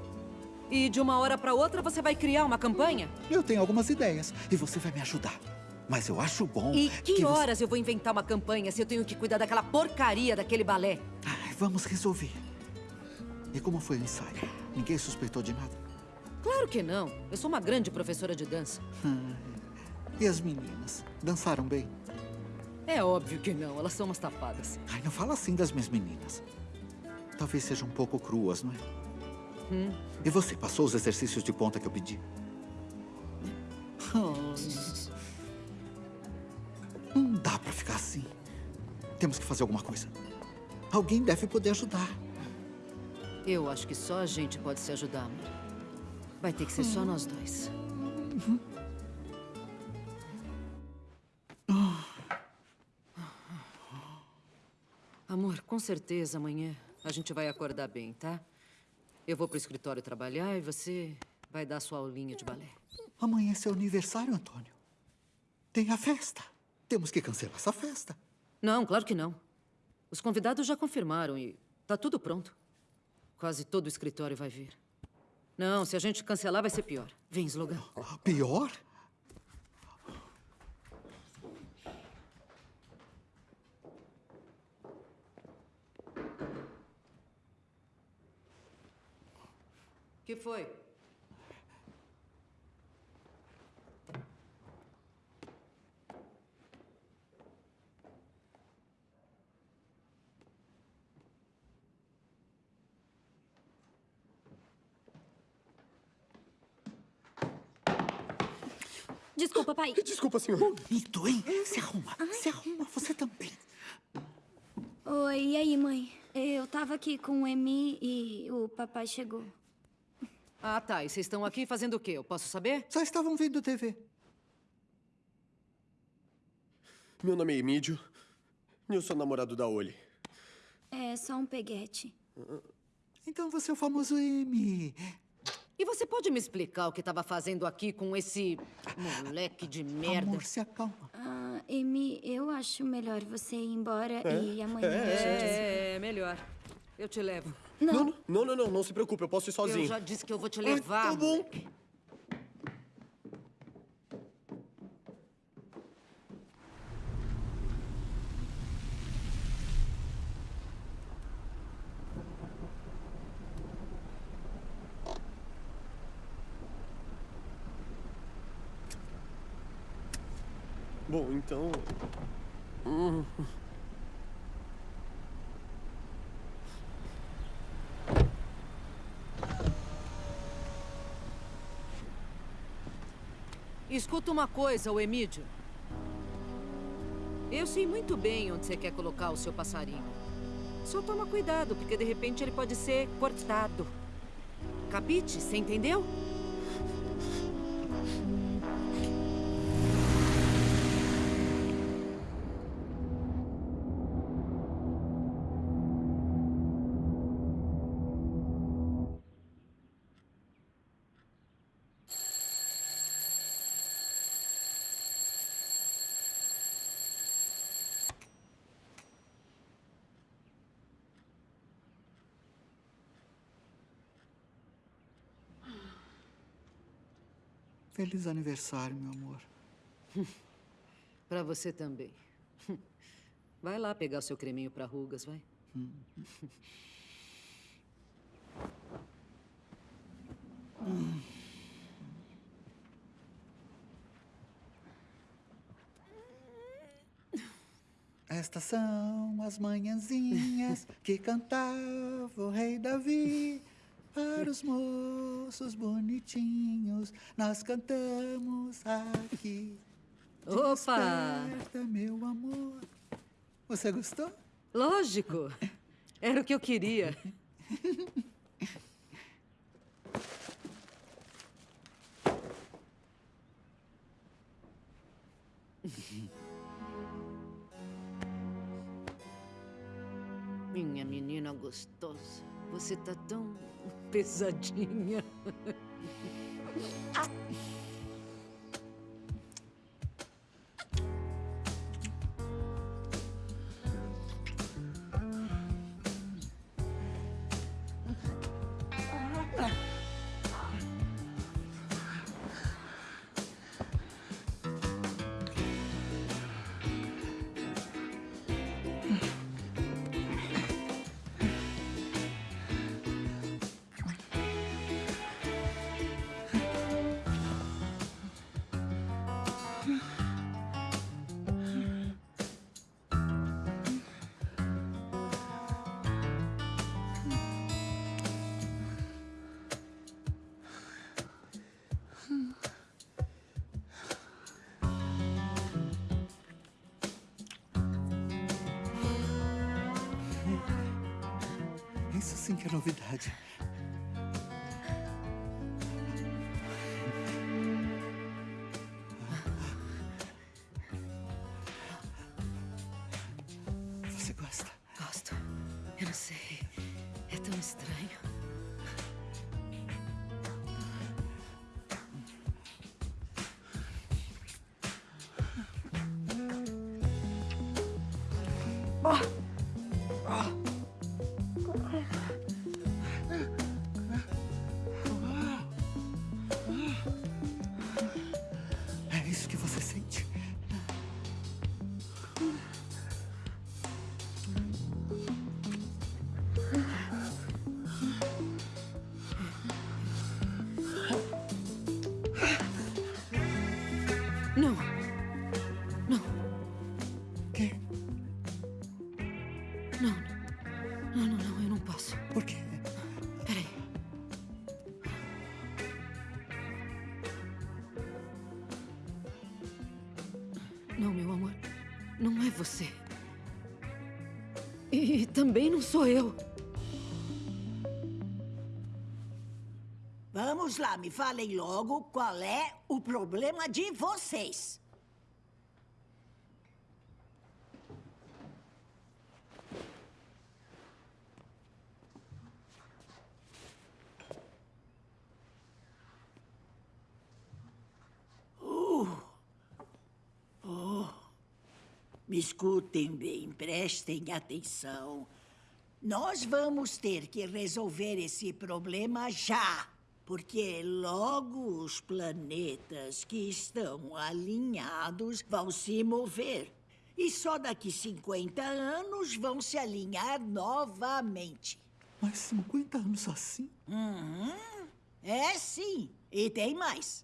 E de uma hora para outra você vai criar uma campanha? Eu tenho algumas ideias e você vai me ajudar. Mas eu acho bom. E que, que horas você... eu vou inventar uma campanha se eu tenho que cuidar daquela porcaria daquele balé? Ai, vamos resolver. E como foi o ensaio? Ninguém suspeitou de nada? Claro que não. Eu sou uma grande professora de dança. e as meninas? Dançaram bem? É óbvio que não. Elas são umas tapadas. Ai, não fala assim das minhas meninas. Talvez sejam um pouco cruas, não é? Hum. E você, passou os exercícios de ponta que eu pedi? Oh. Assim. Temos que fazer alguma coisa. Alguém deve poder ajudar. Eu acho que só a gente pode se ajudar, amor. Vai ter que ser só nós dois. Uhum. Amor, com certeza amanhã a gente vai acordar bem, tá? Eu vou pro escritório trabalhar e você vai dar sua aulinha de balé. Amanhã é seu aniversário, Antônio. Tem a festa. Temos que cancelar essa festa. Não, claro que não. Os convidados já confirmaram e tá tudo pronto. Quase todo o escritório vai vir. Não, se a gente cancelar vai ser pior. Vem, Slogan. Pior? que foi? Desculpa, pai. Desculpa, senhor. Bonito, hein? Se arruma. Se arruma, você também. Oi, e aí, mãe? Eu tava aqui com o Emi e o papai chegou. Ah, tá. E vocês estão aqui fazendo o quê? Eu posso saber? Só estavam vendo TV. Meu nome é Emídio. E eu sou namorado da Oli. É só um peguete. Então você é o famoso M. E você pode me explicar o que estava fazendo aqui com esse moleque de merda? Amor, se acalma. Ah, Emi, eu acho melhor você ir embora É? e amanhã É, a gente... É, é melhor. Eu te levo. Não. Não, não, não, não se preocupe, eu posso ir sozinho. Eu já disse que eu vou te levar. tá bom. moleque. Bom, então. Escuta uma coisa, o Emídio. Eu sei muito bem onde você quer colocar o seu passarinho. Só toma cuidado, porque de repente ele pode ser cortado. Capite? Você entendeu? Feliz aniversário, meu amor. (laughs) Pra você também. (laughs) Vai lá pegar seu creminho pra rugas, vai. (laughs) Estas são as manhãzinhas que cantava o rei Davi. Para os moços bonitinhos, nós cantamos aqui. Opa! Desperta, meu amor. Você gostou? Lógico. Era o que eu queria. Minha menina gostosa, você tá tão pesadinha. Que é novidade. Também não sou eu. Vamos lá, me falem logo qual é o problema de vocês. Uh. Oh. Me escutem bem, prestem atenção. Nós vamos ter que resolver esse problema já. Porque logo os planetas que estão alinhados vão se mover. E só daqui 50 anos vão se alinhar novamente. Mas 50 anos assim? Uhum. É sim. E tem mais.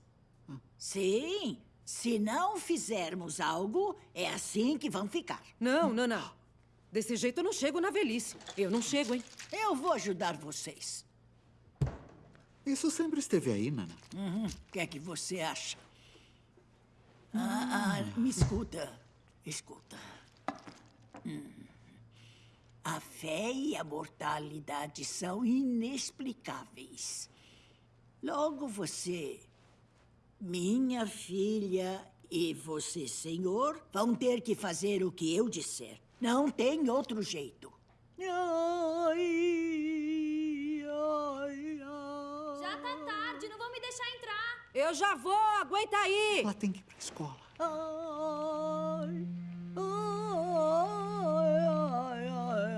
Sim. Se não fizermos algo, é assim que vão ficar. Não, não, não. Desse jeito eu não chego na velhice. Eu não chego, hein? Eu vou ajudar vocês. Isso sempre esteve aí, Nana. Uhum. O que é que você acha? Ah, ah, me escuta. Escuta. Hum. A fé e a mortalidade são inexplicáveis. Logo você, minha filha e você, senhor, vão ter que fazer o que eu disser. Não tem outro jeito. Ai, ai, ai. Já tá tarde, não vão me deixar entrar. Eu já vou, aguenta aí. Ela tem que ir pra escola. Ai, ai, ai, ai,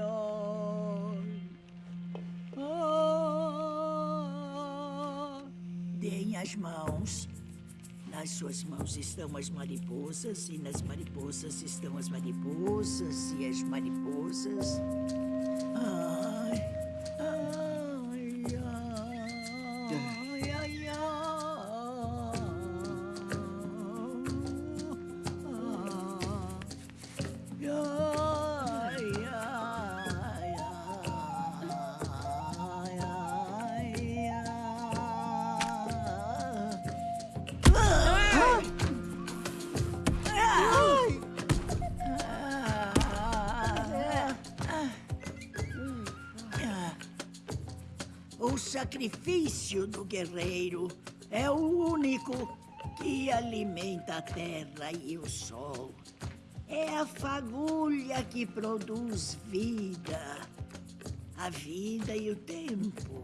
ai. Deem as mãos. Nas suas mãos estão as mariposas, e nas mariposas estão as mariposas, e as mariposas. Ai, sacrifício do guerreiro é o único que alimenta a terra e o sol. É a fagulha que produz vida, a vida e o tempo.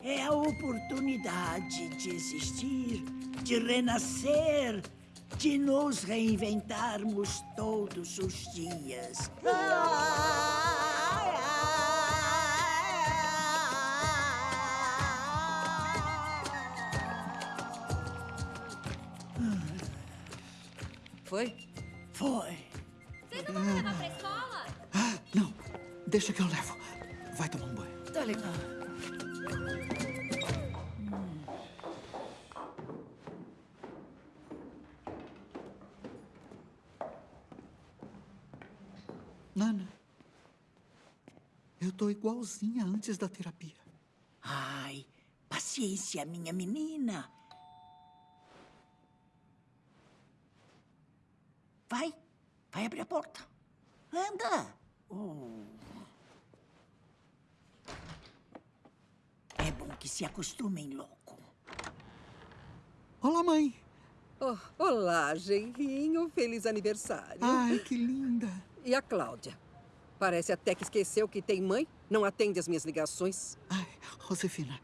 É a oportunidade de existir, de renascer, de nos reinventarmos todos os dias. Foi? Foi. Vocês não vão me levar pra escola? Ah, não. Deixa que eu levo. Vai tomar um banho. Tá legal. Nana, eu tô igualzinha antes da terapia. Ai, paciência, minha menina. Vai, vai abrir a porta. Anda. Oh. É acostumem logo. Olá, mãe. Oh, olá, genrinho. Feliz aniversário. Ai, que linda. E a Cláudia? Parece até que esqueceu que tem mãe. Não atende as minhas ligações. Ai, Josefina,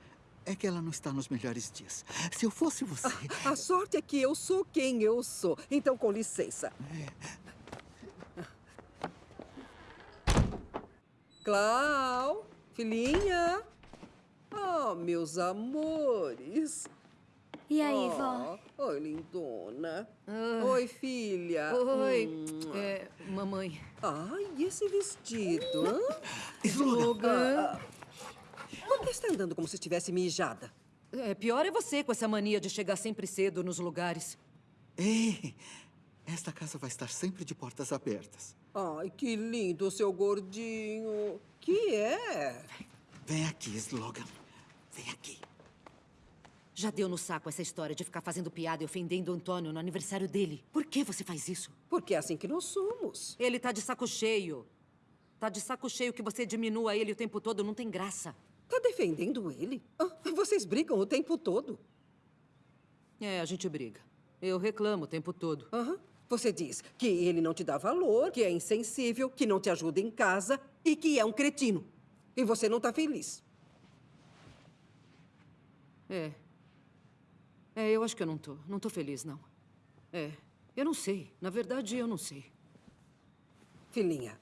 é que ela não está nos melhores dias. Se eu fosse você... A sorte é que eu sou quem eu sou. Então, com licença. Clau, filhinha. Oh, meus amores. E aí, oh, vó? Oi, lindona. Ah. Oi, filha. Oi, Hum. é, mamãe. Ai, e esse vestido? Slogan. Ah, Por que está andando como se estivesse mijada? É, pior é você com essa mania de chegar sempre cedo nos lugares. Ei, esta casa vai estar sempre de portas abertas. Ai, que lindo, seu gordinho. Que é? Vem aqui, Slogan. Vem aqui. Já deu no saco essa história de ficar fazendo piada e ofendendo o Antônio no aniversário dele. Por que você faz isso? Porque é assim que nós somos. Ele tá de saco cheio. Tá de saco cheio que você diminua ele o tempo todo, não tem graça. Tá defendendo ele? Ah, vocês brigam o tempo todo. É, a gente briga. Eu reclamo o tempo todo. Aham. Você diz que ele não te dá valor, que é insensível, que não te ajuda em casa e que é um cretino. E você não tá feliz. É. É, eu acho que eu não tô. Não tô feliz, não. É. Eu não sei. Na verdade, eu não sei. Filhinha,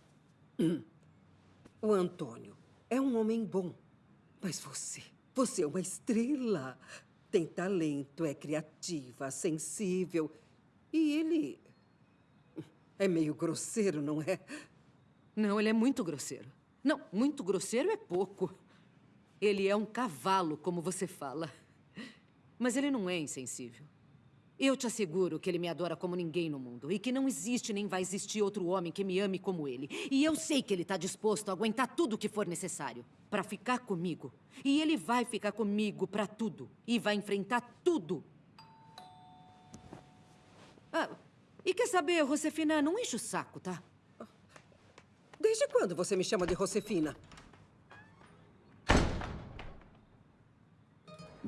(clears throat) o Antônio é um homem bom. Mas você, você é uma estrela. Tem talento, é criativa, sensível. E ele. É meio grosseiro, não é? Não, ele é muito grosseiro. Não, muito grosseiro é pouco. Ele é um cavalo, como você fala. Mas ele não é insensível. Eu te asseguro que ele me adora como ninguém no mundo e que não existe nem vai existir outro homem que me ame como ele. E eu sei que ele está disposto a aguentar tudo o que for necessário para ficar comigo. E ele vai ficar comigo para tudo e vai enfrentar tudo. Ah, e quer saber, Josefina, não enche o saco, tá? Desde quando você me chama de Josefina?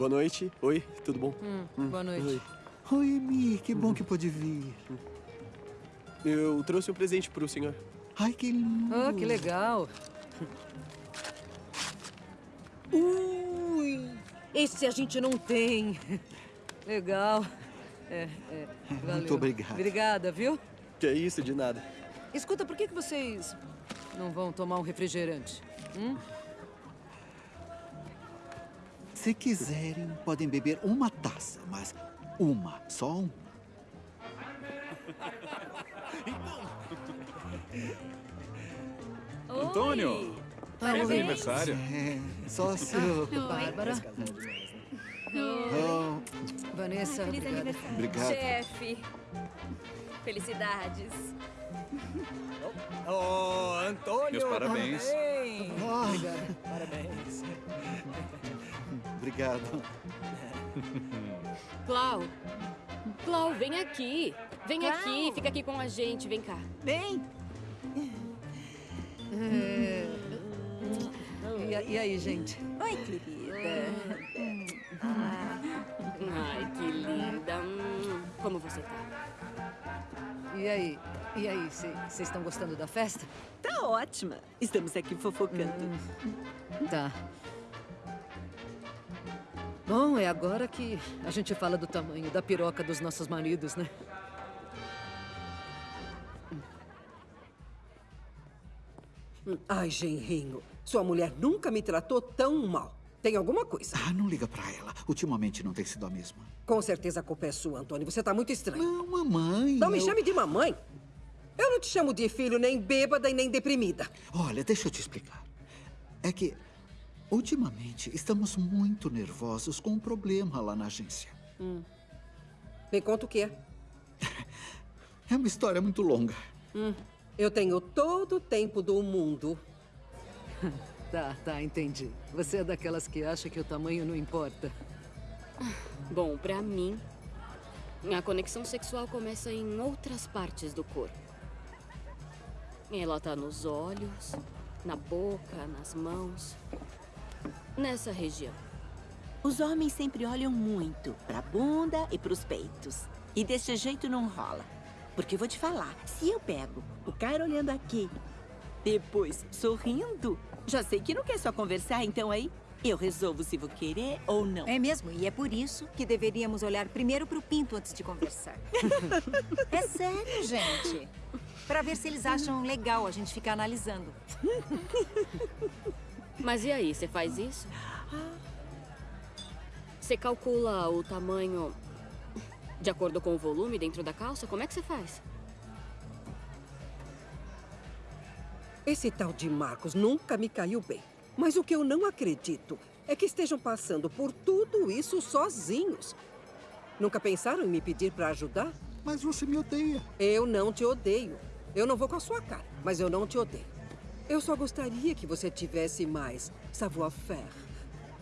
Boa noite. Oi, tudo bom? Hum, boa noite. Oi. Oi, Mi, que bom que pôde vir. Eu trouxe um presente pro senhor. Ai, que lindo. Oh, que legal. Ui! Esse a gente não tem. Legal. É, é, valeu. Muito obrigado. Obrigada, viu? Que é isso, de nada. Escuta, por que, que vocês não vão tomar um refrigerante? Hum? Se quiserem, podem beber uma taça, mas uma, só uma. Antônio! Parabéns. Feliz aniversário. É, só seu. Bárbara. Oh, Vanessa, Feliz obrigada. aniversário. Obrigado. Chefe. Felicidades. Oh, Antônio! Meus parabéns. Parabéns! Ah. Obrigado. Parabéns. (laughs) Obrigado. (laughs) Clau. Clau, vem aqui. Vem aqui, fica aqui com a gente, vem cá. Bem, (laughs) E, e aí, gente? oi, querida. Ai, que linda. Hum, Como você tá? E aí? E aí, vocês estão gostando da festa? Tá ótima. Estamos aqui fofocando. Tá. Bom, é agora que a gente fala do tamanho da piroca dos nossos maridos, né? Ai, Genrinho, sua mulher nunca me tratou tão mal. Tem alguma coisa? Ah, não liga pra ela. Ultimamente não tem sido a mesma. Com certeza a culpa é sua, Antônio. Você tá muito estranho. Não, mamãe. Não me eu- chame de mamãe. Eu não te chamo de filho nem bêbada e nem deprimida. Olha, deixa eu te explicar. É que, ultimamente, estamos muito nervosos com um problema lá na agência. Hum. Me conta o que é. (laughs) É uma história muito longa. Hum. Eu tenho todo o tempo do mundo. (laughs) Tá, tá, entendi. Você é daquelas que acha que o tamanho não importa. (laughs) Bom, pra mim, a conexão sexual começa em outras partes do corpo. Ela tá nos olhos, na boca, nas mãos. Nessa região. Os homens sempre olham muito pra bunda e pros peitos. E desse jeito não rola. Porque vou te falar, se eu pego o cara olhando aqui, depois sorrindo, já sei que não quer só conversar, então aí eu resolvo se vou querer ou não. É mesmo, e é por isso que deveríamos olhar primeiro pro pinto antes de conversar. (laughs) é sério, gente. Pra ver se eles acham legal a gente ficar analisando. (laughs) Mas e aí, você faz isso? Você calcula o tamanho de acordo com o volume dentro da calça? Como é que você faz? Esse tal de Marcos nunca me caiu bem. Mas o que eu não acredito é que estejam passando por tudo isso sozinhos. Nunca pensaram em me pedir para ajudar? Mas você me odeia. Eu não te odeio. Eu não vou com a sua cara, mas eu não te odeio. Eu só gostaria que você tivesse mais savoir-faire.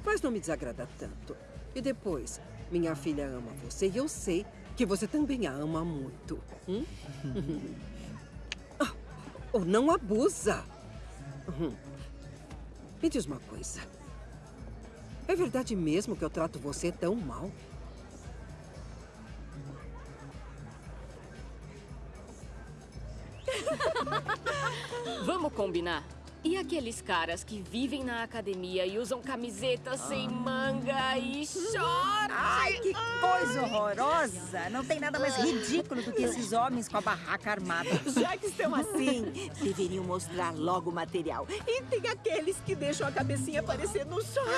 Mas não me desagrada tanto. E depois, Minha filha ama você e eu sei que você também a ama muito. Hum? (laughs) Ah, Ou não abusa. Uhum. Me diz uma coisa. É verdade mesmo que eu trato você tão mal? Vamos combinar? E aqueles caras que vivem na academia e usam camisetas sem manga e short? Ai, que coisa horrorosa! Não tem nada mais ridículo do que esses homens com a barraca armada. Já que estão assim, deveriam mostrar logo o material. E tem aqueles que deixam a cabecinha aparecer no short.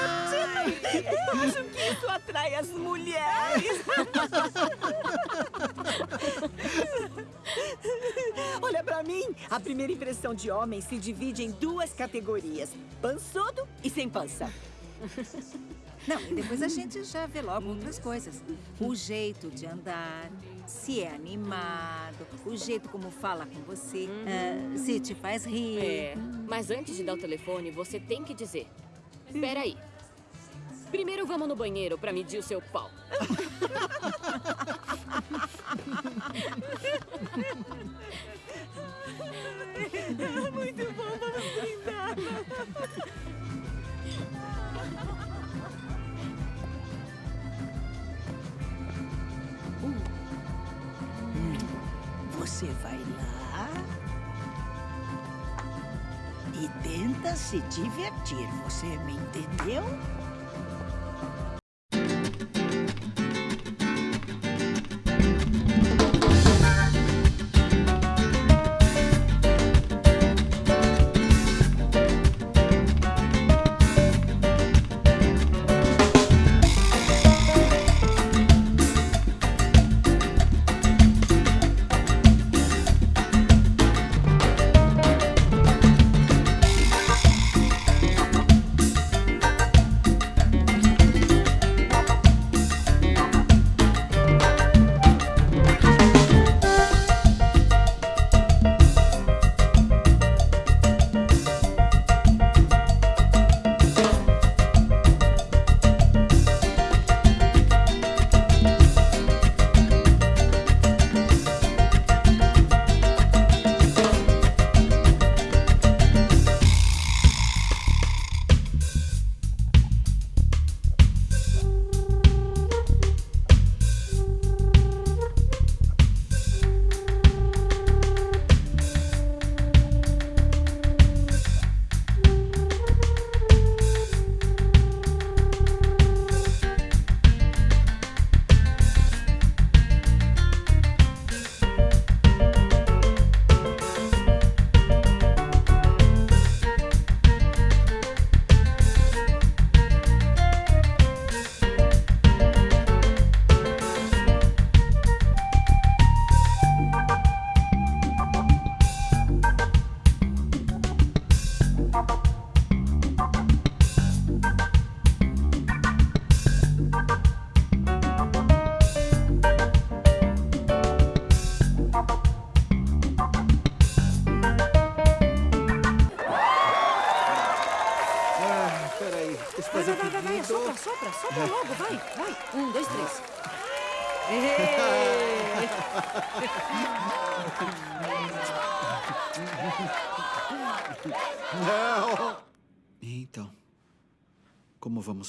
Eu acho que isso atrai as mulheres. (laughs) Olha pra mim, a primeira impressão de homem se divide em duas categorias: pançudo e sem pança. Não, e depois a gente já vê logo outras coisas. O jeito de andar, se é animado, o jeito como fala com você, ah, se te faz rir. É, mas antes de dar o telefone, você tem que dizer: Espera aí. Primeiro vamos no banheiro pra medir o seu pau. (laughs) Você vai lá e tenta se divertir. Você me entendeu?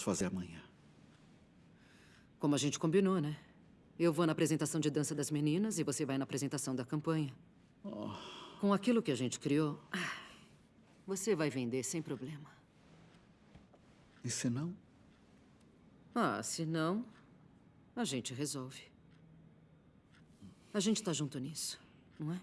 Fazer amanhã? Como a gente combinou, né? Eu vou na apresentação de dança das meninas e você vai na apresentação da campanha. Com aquilo que a gente criou, você vai vender sem problema. E se não? Ah, se não, a gente resolve. A gente tá junto nisso, não é?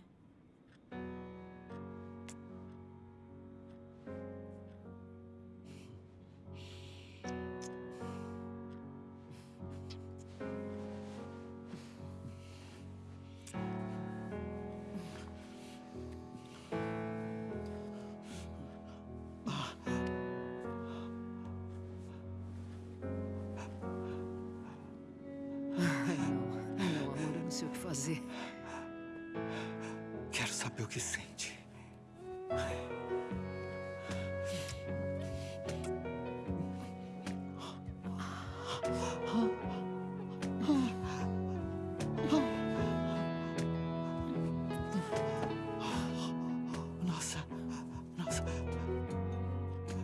o que sente. Nossa, nossa.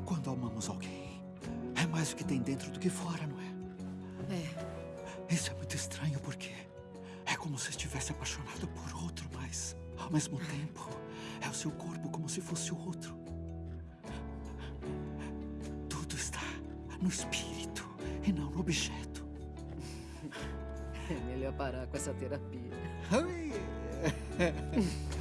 Quando amamos alguém, é mais o que tem dentro do que fora, não é? É. Isso é muito estranho porque é como se estivesse apaixonado por ao mesmo tempo é o seu corpo como se fosse o outro. Tudo está no espírito e não no objeto. É melhor parar com essa terapia. (laughs)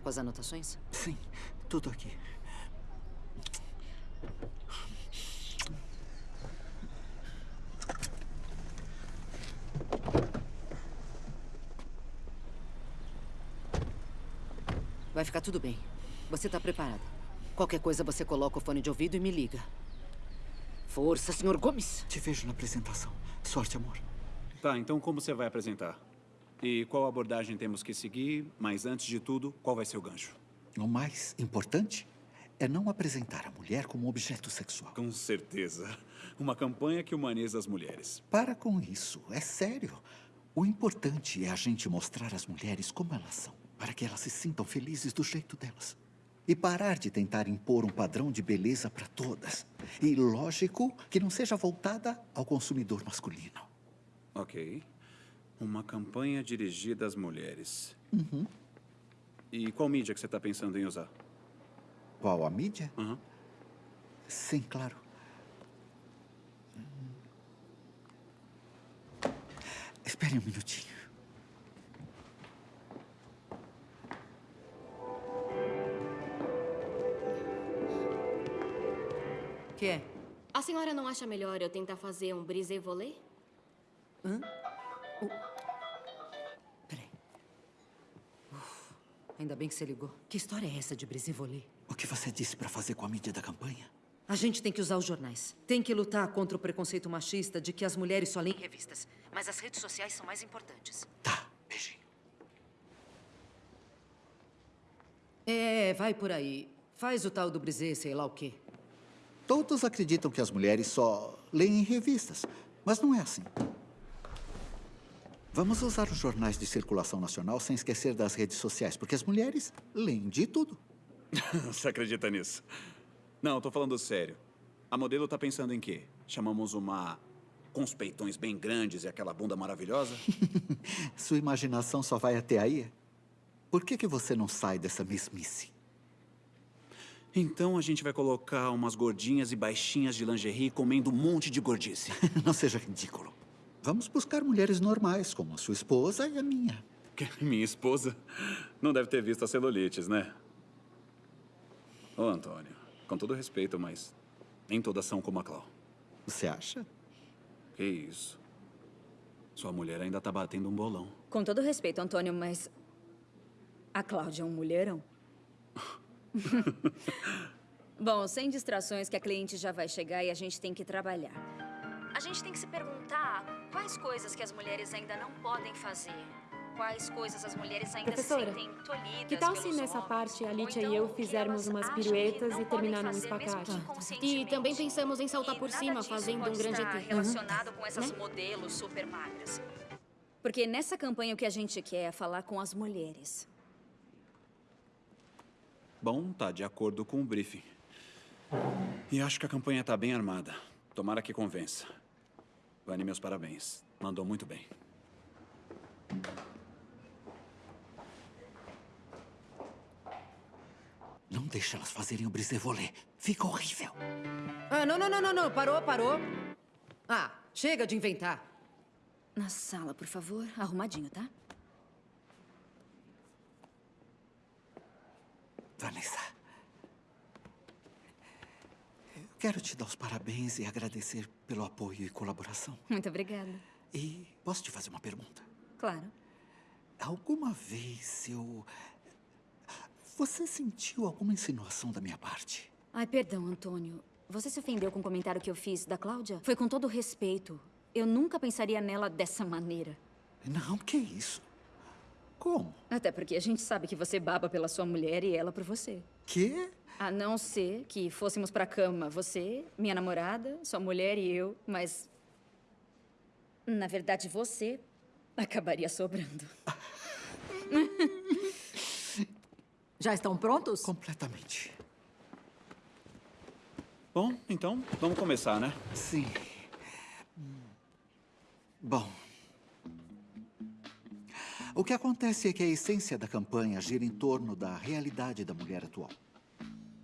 Tá com as anotações? Sim, tudo aqui. Vai ficar tudo bem. Você tá preparada. Qualquer coisa você coloca o fone de ouvido e me liga. Força, senhor Gomes. Te vejo na apresentação. Sorte, amor. Tá, então como você vai apresentar? E qual abordagem temos que seguir? Mas antes de tudo, qual vai ser o gancho? O mais importante é não apresentar a mulher como objeto sexual. Com certeza. Uma campanha que humaniza as mulheres. Para com isso, é sério. O importante é a gente mostrar às mulheres como elas são, para que elas se sintam felizes do jeito delas. E parar de tentar impor um padrão de beleza para todas. E lógico que não seja voltada ao consumidor masculino. Ok. Uma campanha dirigida às mulheres. Uhum. E qual mídia que você está pensando em usar? Qual a mídia? Uhum. Sim, claro. Espere um minutinho. Que é? A senhora não acha melhor eu tentar fazer um brisé volé? Hã? Peraí. Ainda bem que você ligou. Que história é essa de brisé volé? O que você disse para fazer com a mídia da campanha? A gente tem que usar os jornais. Tem que lutar contra o preconceito machista de que as mulheres só leem revistas. Mas as redes sociais são mais importantes. Tá, beijinho. É, vai por aí. Faz o tal do brisé, sei lá o quê. Todos acreditam que as mulheres só leem revistas, mas não é assim. Vamos usar os jornais de circulação nacional sem esquecer das redes sociais, porque as mulheres leem de tudo. (laughs) Você acredita nisso? Não, tô falando sério. A modelo tá pensando em quê? Chamamos uma com os peitões bem grandes e aquela bunda maravilhosa? (laughs) Sua imaginação só vai até aí? Por que, que você não sai dessa mesmice? Então a gente vai colocar umas gordinhas e baixinhas de lingerie comendo um monte de gordice. (laughs) Não seja ridículo. Vamos buscar mulheres normais, como a sua esposa e a minha. Minha esposa não deve ter visto a celulites, né? Ô, Antônio, com todo respeito, mas nem todas são como a Clau. Você acha? Que isso. Sua mulher ainda tá batendo um bolão. Com todo respeito, Antônio, mas... A Cláudia é um mulherão. (laughs) Bom, sem distrações que a cliente já vai chegar e a gente tem que trabalhar. A gente tem que se perguntar quais coisas que as mulheres ainda não podem fazer. Quais coisas as mulheres ainda Professora, se sentem tolhidas Que tal se nessa homens, parte a Lítia então e eu fizermos umas piruetas e terminar num espacate? E também pensamos em saltar por cima, fazendo um grande estar T. relacionado com essas Né? modelos super magras. Porque nessa campanha o que a gente quer é falar com as mulheres. Bom, tá de acordo com o briefing. E acho que a campanha tá bem armada. Tomara que convença. Vani, meus parabéns. Mandou muito bem. Não deixa elas fazerem o brisé-volé. Fica horrível. Ah, não, não, não, não, não. Parou, parou. Ah, chega de inventar. Na sala, por favor. Arrumadinho, tá? Vanessa. Eu quero te dar os parabéns e agradecer pelo apoio e colaboração. Muito obrigada. E posso te fazer uma pergunta? Claro. Alguma vez eu. Você sentiu alguma insinuação da minha parte? Ai, perdão, Antônio. Você se ofendeu com o comentário que eu fiz da Cláudia? Foi com todo respeito. Eu nunca pensaria nela dessa maneira. Não, que isso? Como? Até porque a gente sabe que você baba pela sua mulher e ela por você. Que? A não ser que fôssemos pra cama, você, minha namorada, sua mulher e eu, mas. Na verdade, você acabaria sobrando. (laughs) Já estão prontos? Completamente. Bom, então, vamos começar, né? Sim. Bom. O que acontece é que a essência da campanha gira em torno da realidade da mulher atual.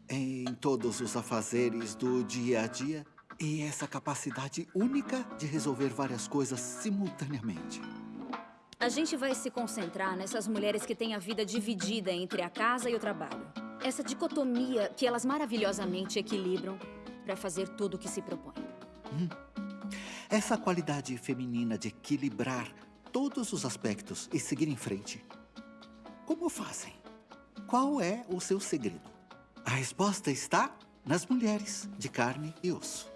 Em todos os afazeres do dia a dia e essa capacidade única de resolver várias coisas simultaneamente. A gente vai se concentrar nessas mulheres que têm a vida dividida entre a casa e o trabalho. Essa dicotomia que elas maravilhosamente equilibram para fazer tudo o que se propõe. Essa qualidade feminina de equilibrar todos os aspectos e seguir em frente. Como fazem? Qual é o seu segredo? A resposta está nas mulheres de carne e osso.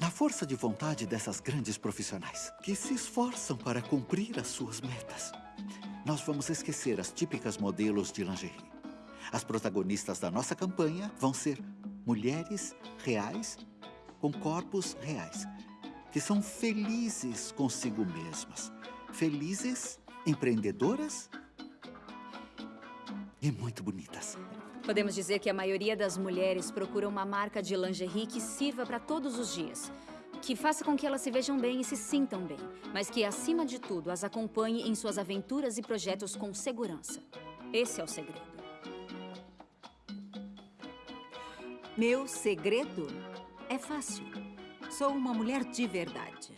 Na força de vontade dessas grandes profissionais que se esforçam para cumprir as suas metas. Nós vamos esquecer as típicas modelos de lingerie. As protagonistas da nossa campanha vão ser mulheres reais com corpos reais, que são felizes consigo mesmas, felizes, empreendedoras e muito bonitas. Podemos dizer que a maioria das mulheres procura uma marca de lingerie que sirva para todos os dias. Que faça com que elas se vejam bem e se sintam bem, mas que, acima de tudo, as acompanhe em suas aventuras e projetos com segurança. Esse é o segredo. Meu segredo é fácil. Sou uma mulher de verdade.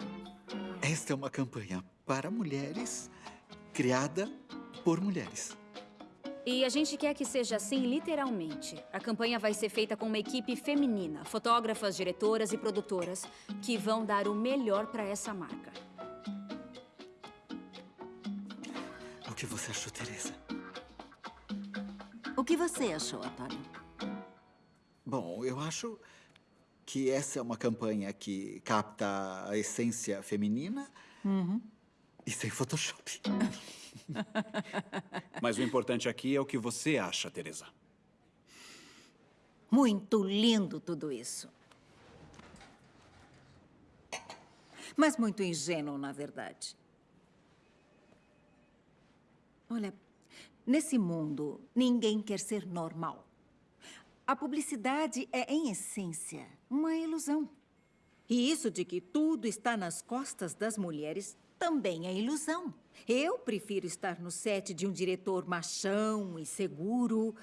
Esta é uma campanha para mulheres, criada por mulheres. E a gente quer que seja assim literalmente. A campanha vai ser feita com uma equipe feminina, fotógrafas, diretoras e produtoras, que vão dar o melhor para essa marca. O que você achou, Teresa? O que você achou, Antônio? Bom, eu acho que essa é uma campanha que capta a essência feminina Uhum. E sem Photoshop. (laughs) Mas o importante aqui é o que você acha, Teresa. Muito lindo tudo isso. Mas muito ingênuo, na verdade. Olha, nesse mundo, ninguém quer ser normal. A publicidade é, em essência, uma ilusão. E isso de que tudo está nas costas das mulheres também é ilusão. Eu prefiro estar no set de um diretor machão e seguro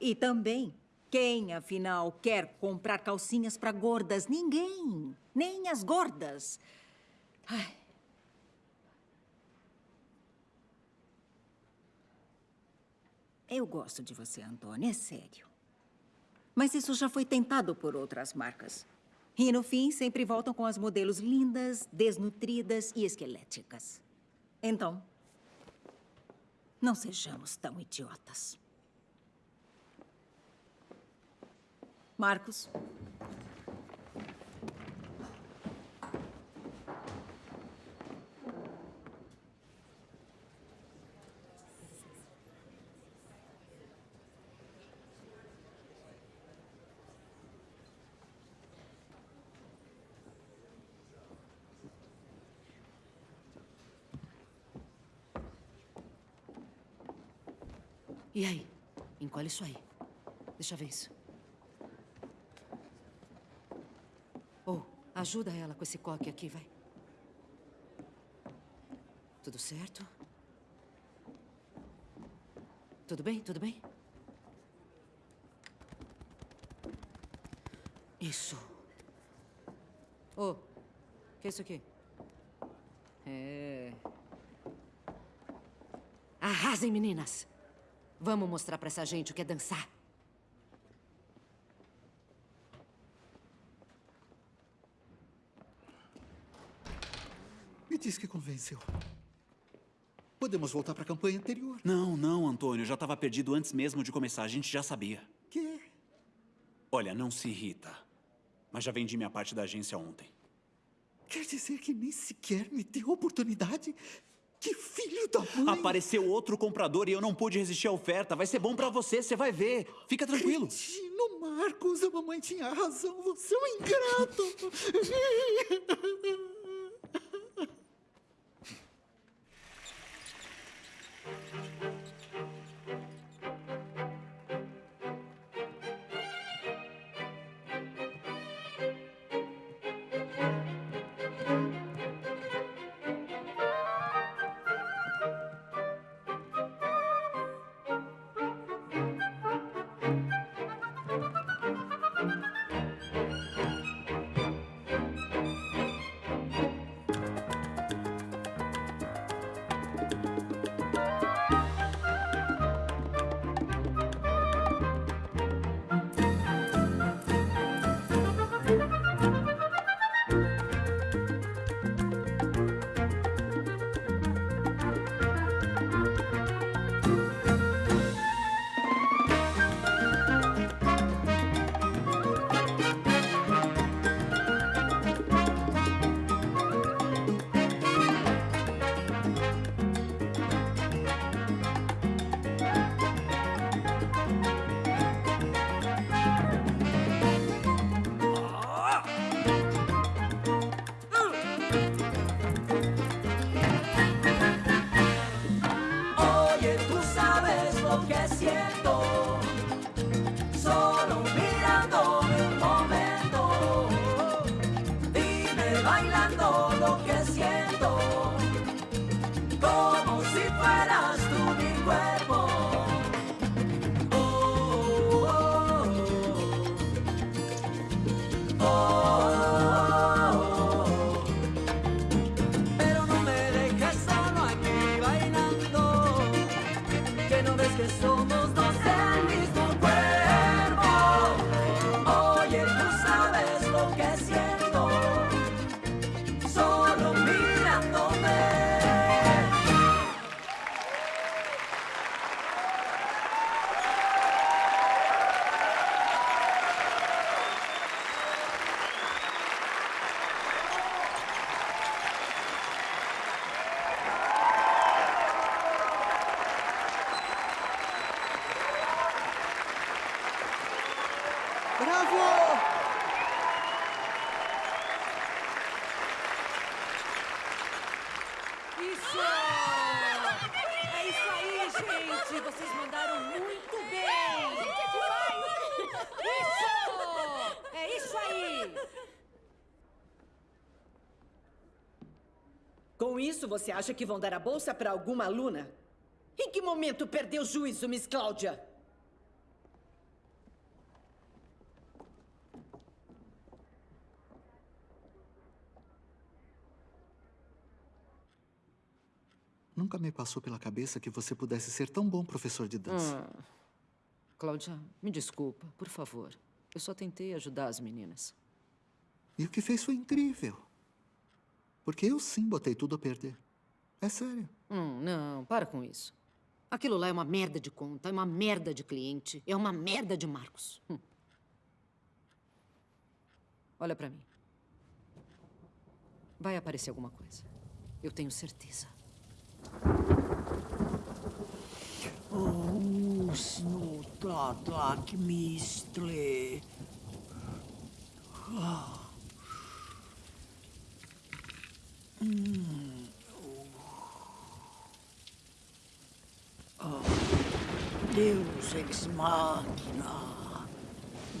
e também Quem, afinal, quer comprar calcinhas para gordas? Ninguém. Nem as gordas. Ai. Eu gosto de você, Antônia, é sério. Mas isso já foi tentado por outras marcas. E no fim, sempre voltam com as modelos lindas, desnutridas e esqueléticas. Então, não sejamos tão idiotas. Marcos. E aí? Encolhe isso aí. Deixa eu ver isso. Oh, ajuda ela com esse coque aqui, vai. Tudo certo? Tudo bem? Tudo bem? Isso. Oh, que é isso aqui? É. Arrasem, meninas! Vamos mostrar pra essa gente o que é dançar. Me diz que convenceu. Podemos voltar para a campanha anterior. Não, não, Antônio. Eu já estava perdido antes mesmo de começar. A gente já sabia. Quê? Olha, não se irrita. Mas já vendi minha parte da agência ontem. Quer dizer que nem sequer me deu oportunidade? Que filho da mãe! Apareceu outro comprador e eu não pude resistir à oferta. Vai ser bom pra você, você vai ver. Fica tranquilo. Cretino Marcos, a mamãe tinha razão. Você é um ingrato. (laughs) você acha que vão dar a bolsa para alguma aluna? Em que momento perdeu o juízo, Miss Cláudia? Nunca me passou pela cabeça que você pudesse ser tão bom professor de dança. Hum. Cláudia, me desculpa, por favor. Eu só tentei ajudar as meninas. E o que fez foi incrível. Porque eu sim botei tudo a perder. É sério. Hum, não, para com isso. Aquilo lá é uma merda de conta, é uma merda de cliente, é uma merda de Marcos. Hum. Olha pra mim. Vai aparecer alguma coisa. Eu tenho certeza. Usno tak mistle. Ah. Oh. Deus ex machina.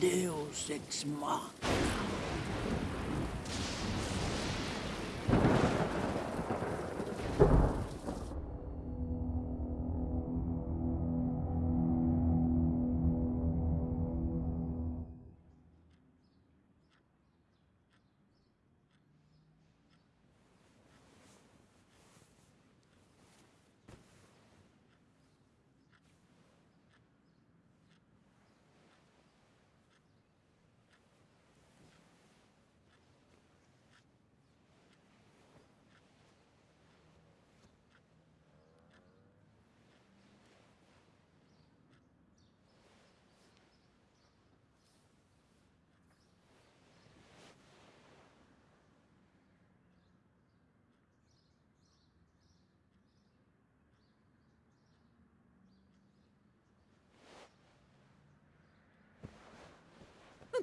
Deus ex machina.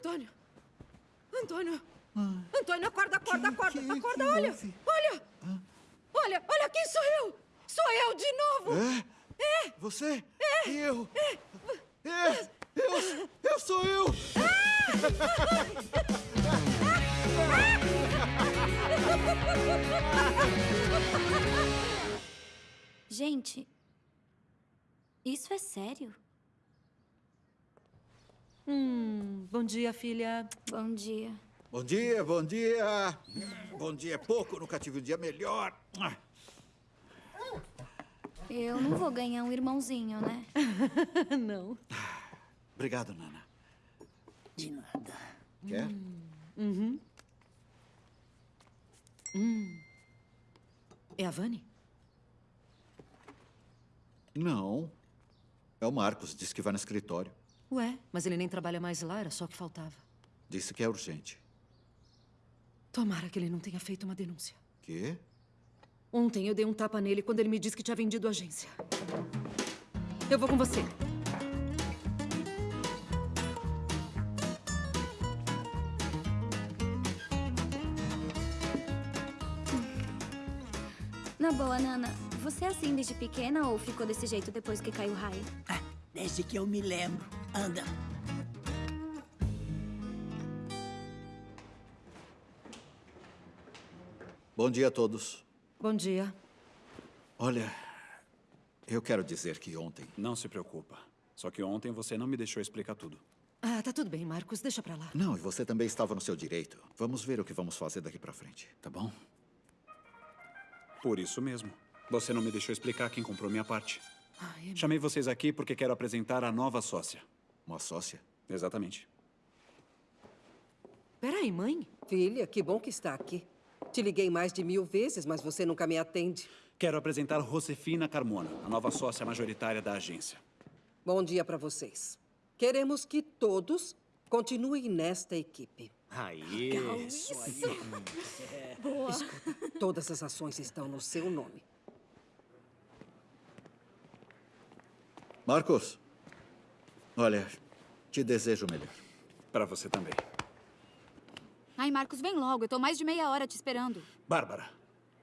Antônio! Antônio! Antônio, acorda, acorda, acorda, acorda, olha! Olha! Olha, olha, quem sou eu? Sou eu de novo! É? É! Você? É! E eu? É! É! Eu, eu sou eu! Gente, isso é sério? Hum, bom dia, filha. Bom dia. Bom dia, bom dia. Bom dia é pouco, nunca tive um dia melhor. Eu não vou ganhar um irmãozinho, né? (laughs) não. Obrigado, Nana. De nada. Quer? Uhum. Hum. É a Vani? Não. É o Marcos, disse que vai no escritório. Ué, mas ele nem trabalha mais lá, era só o que faltava. Disse que é urgente. Tomara que ele não tenha feito uma denúncia. Quê? Ontem eu dei um tapa nele quando ele me disse que tinha vendido a agência. Eu vou com você. Na boa, Nana, você é assim desde pequena ou ficou desse jeito depois que caiu o raio? Desde que eu me lembro. Anda. Bom dia a todos. Bom dia. Olha, eu quero dizer que ontem. Não se preocupa. Só que ontem você não me deixou explicar tudo. Ah, tá tudo bem, Marcos. Deixa pra lá. Não, e você também estava no seu direito. Vamos ver o que vamos fazer daqui pra frente, tá bom? Por isso mesmo. Você não me deixou explicar quem comprou minha parte. Ai, Chamei vocês aqui porque quero apresentar a nova sócia. Uma sócia? Exatamente. Peraí, mãe. Filha, que bom que está aqui. Te liguei mais de mil vezes, mas você nunca me atende. Quero apresentar Josefina Carmona, a nova sócia majoritária da agência. Bom dia para vocês. Queremos que todos continuem nesta equipe. Aí, isso aí. Boa. Escuta, todas as ações estão no seu nome. Marcos, olha, te desejo o melhor. Para você também. Ai, Marcos, vem logo. Eu tô mais de meia hora te esperando. Bárbara,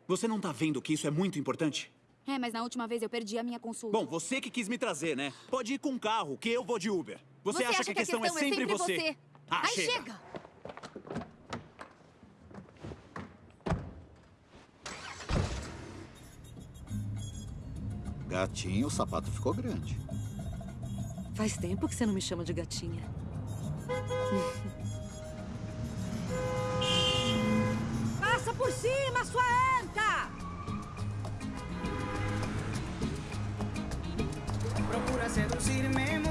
você não tá vendo que isso é muito importante? É, mas na última vez eu perdi a minha consulta. Bom, você que quis me trazer, né? Pode ir com carro, que eu vou de Uber. Você, acha, que a questão, é sempre você? Ah, Ai, chega. chega! Gatinho, o sapato ficou grande. Faz tempo que você não me chama de gatinha. (laughs) Passa por cima, sua anta! Procura seduzir-me